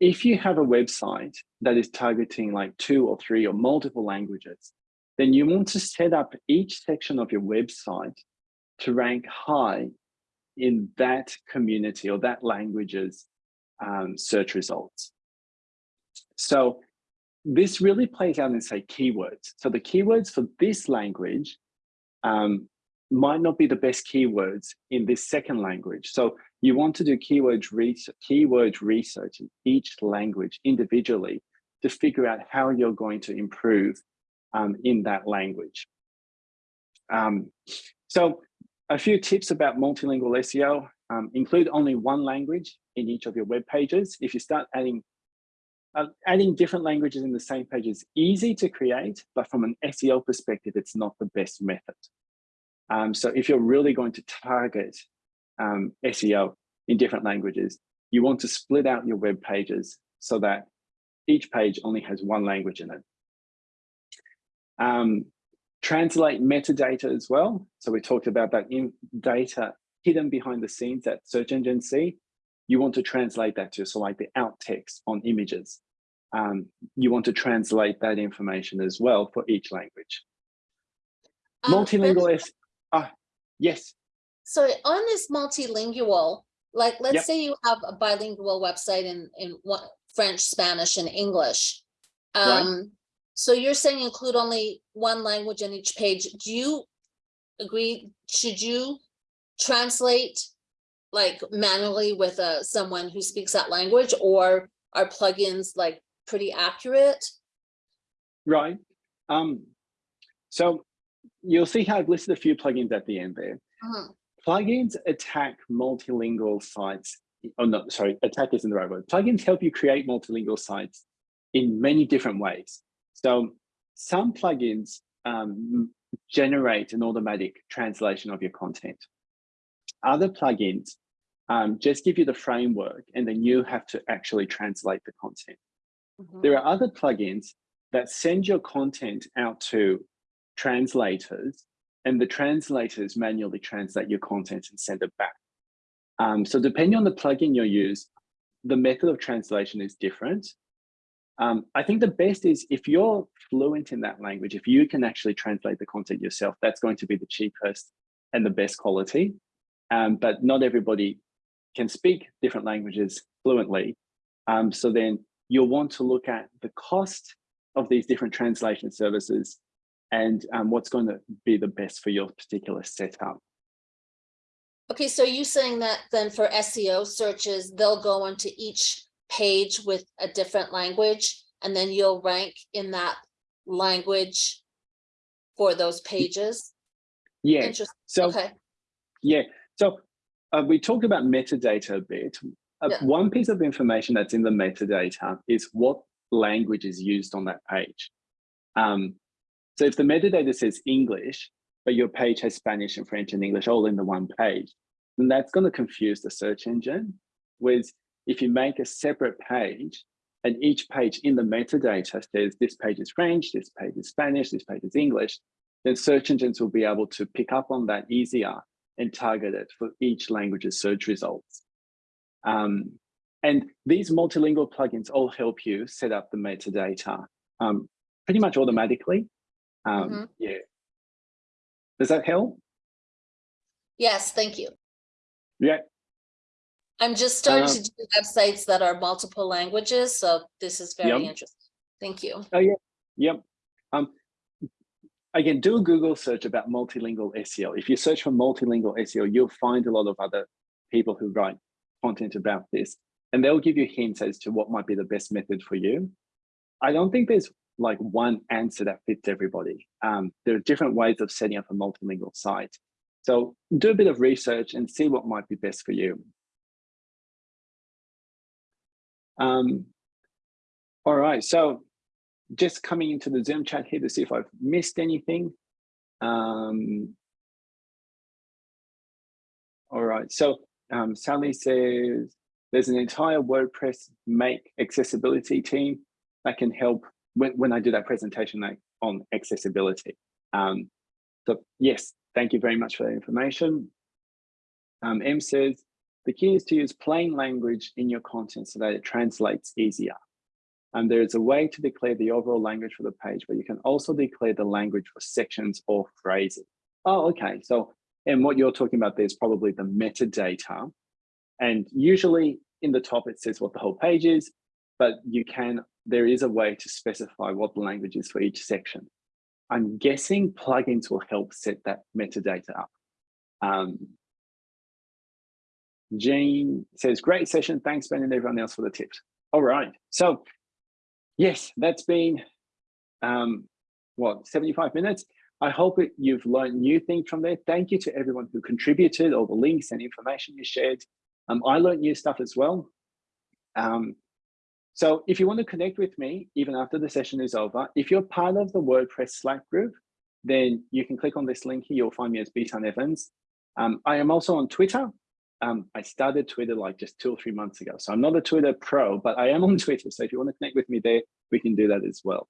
[SPEAKER 1] if you have a website that is targeting like two or three or multiple languages, then you want to set up each section of your website to rank high in that community or that language's um, search results. So this really plays out in say keywords. So the keywords for this language um, might not be the best keywords in this second language. So you want to do keyword research, keyword research in each language individually to figure out how you're going to improve um, in that language. Um, so a few tips about multilingual SEO, um, include only one language in each of your web pages. If you start adding uh, adding different languages in the same page is easy to create, but from an SEO perspective, it's not the best method. Um, so if you're really going to target um, SEO in different languages, you want to split out your web pages so that each page only has one language in it. Um, translate metadata as well. So we talked about that in data hidden behind the scenes that search engines see. You want to translate that to, so like the alt text on images. Um, you want to translate that information as well for each language.
[SPEAKER 3] Um,
[SPEAKER 1] Multilingual ah, yes.
[SPEAKER 3] So on this multilingual, like let's
[SPEAKER 1] Yep.
[SPEAKER 3] say you have a bilingual website in in one, French, Spanish, and English.
[SPEAKER 1] Right.
[SPEAKER 3] Um, so you're saying include only one language on each page. Do you agree? Should you translate like manually with uh, someone who speaks that language, or are plugins like pretty accurate?
[SPEAKER 1] Right. Um, so you'll see how I've listed a few plugins at the end there.
[SPEAKER 3] Mhm.
[SPEAKER 1] Plugins attack multilingual sites. Oh, no, sorry, attack isn't the right word. Plugins help you create multilingual sites in many different ways. So some plugins um, generate an automatic translation of your content. Other plugins um, just give you the framework and then you have to actually translate the content.
[SPEAKER 3] Mhm.
[SPEAKER 1] There are other plugins that send your content out to translators and the translators manually translate your content and send it back. Um, so depending on the plugin you use, the method of translation is different. Um, I think the best is if you're fluent in that language, if you can actually translate the content yourself, that's going to be the cheapest and the best quality. Um, but not everybody can speak different languages fluently. Um, so then you'll want to look at the cost of these different translation services and um, what's going to be the best for your particular setup.
[SPEAKER 3] Okay, so you're saying that then for SEO searches, they'll go onto each page with a different language, and then you'll rank in that language for those pages?
[SPEAKER 1] Yeah,
[SPEAKER 3] Interesting,
[SPEAKER 1] so
[SPEAKER 3] okay,
[SPEAKER 1] yeah, so uh, we talked about metadata a bit. Uh,
[SPEAKER 3] Yeah.
[SPEAKER 1] One piece of information that's in the metadata is what language is used on that page. Um, so if the metadata says English, but your page has Spanish and French and English all in the one page, then that's going to confuse the search engine. Whereas if you make a separate page and each page in the metadata says this page is French, this page is Spanish, this page is English, then search engines will be able to pick up on that easier and target it for each language's search results. Um, and these multilingual plugins all help you set up the metadata um, pretty much automatically. Um,
[SPEAKER 3] Mhm.
[SPEAKER 1] Yeah. Does that help?
[SPEAKER 3] yes, thank you.
[SPEAKER 1] Yeah.
[SPEAKER 3] I'm just starting
[SPEAKER 1] Uh,
[SPEAKER 3] to do websites that are multiple languages, so this is very
[SPEAKER 1] Yep.
[SPEAKER 3] interesting. Thank you.
[SPEAKER 1] Oh yeah. Yep. Um, again, do a Google search about multilingual SEO. If you search for multilingual SEO, you'll find a lot of other people who write content about this, and they'll give you hints as to what might be the best method for you. I don't think there's like one answer that fits everybody. Um, there are different ways of setting up a multilingual site. So do a bit of research and see what might be best for you. Um, all right, so just coming into the Zoom chat here to see if I've missed anything. Um, all right, so um, Sally says there's an entire WordPress make accessibility team that can help when, when I do that presentation like, on accessibility. Um, so yes, thank you very much for that information. Um, M says, the key is to use plain language in your content so that it translates easier. And there is a way to declare the overall language for the page, but you can also declare the language for sections or phrases. Oh, okay. So, and what you're talking about there is probably the metadata. And usually in the top, it says what the whole page is, but you can, there is a way to specify what the language is for each section. I'm guessing plugins will help set that metadata up. Um, Jane says, great session. Thanks, Ben and everyone else for the tips. All right. So yes, that's been, um, what, 75 minutes? I hope it, you've learned new things from there. Thank you to everyone who contributed, all the links and information you shared. Um, I learned new stuff as well. Um, so if you want to connect with me, even after the session is over, if you're part of the WordPress Slack group, then you can click on this link here. You'll find me as Bitan Evans. Um, I am also on Twitter. Um, I started Twitter like just two or three months ago. So I'm not a Twitter pro, but I am on Twitter. So if you want to connect with me there, we can do that as well.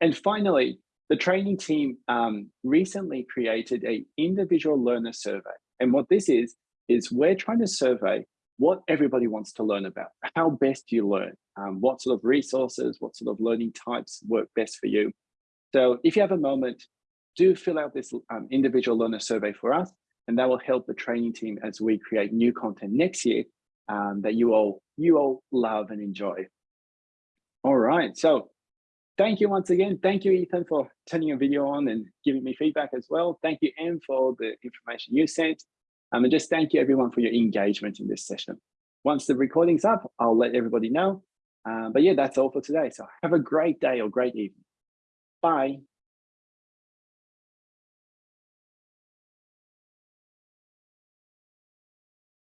[SPEAKER 1] And finally, the training team um, recently created a individual learner survey. And what this is, is we're trying to survey what everybody wants to learn about. How best you learn? Um, what sort of resources, what sort of learning types work best for you? So if you have a moment, do fill out this um, individual learner survey for us, and that will help the training team as we create new content next year um, that you all you all love and enjoy. All right, so thank you once again. Thank you, Ethan, for turning your video on and giving me feedback as well. Thank you, Em, for the information you sent. Um, and just thank you everyone for your engagement in this session. Once the recording's up, I'll let everybody know. Uh, but yeah, that's all for today. So have a great day or great evening. Bye.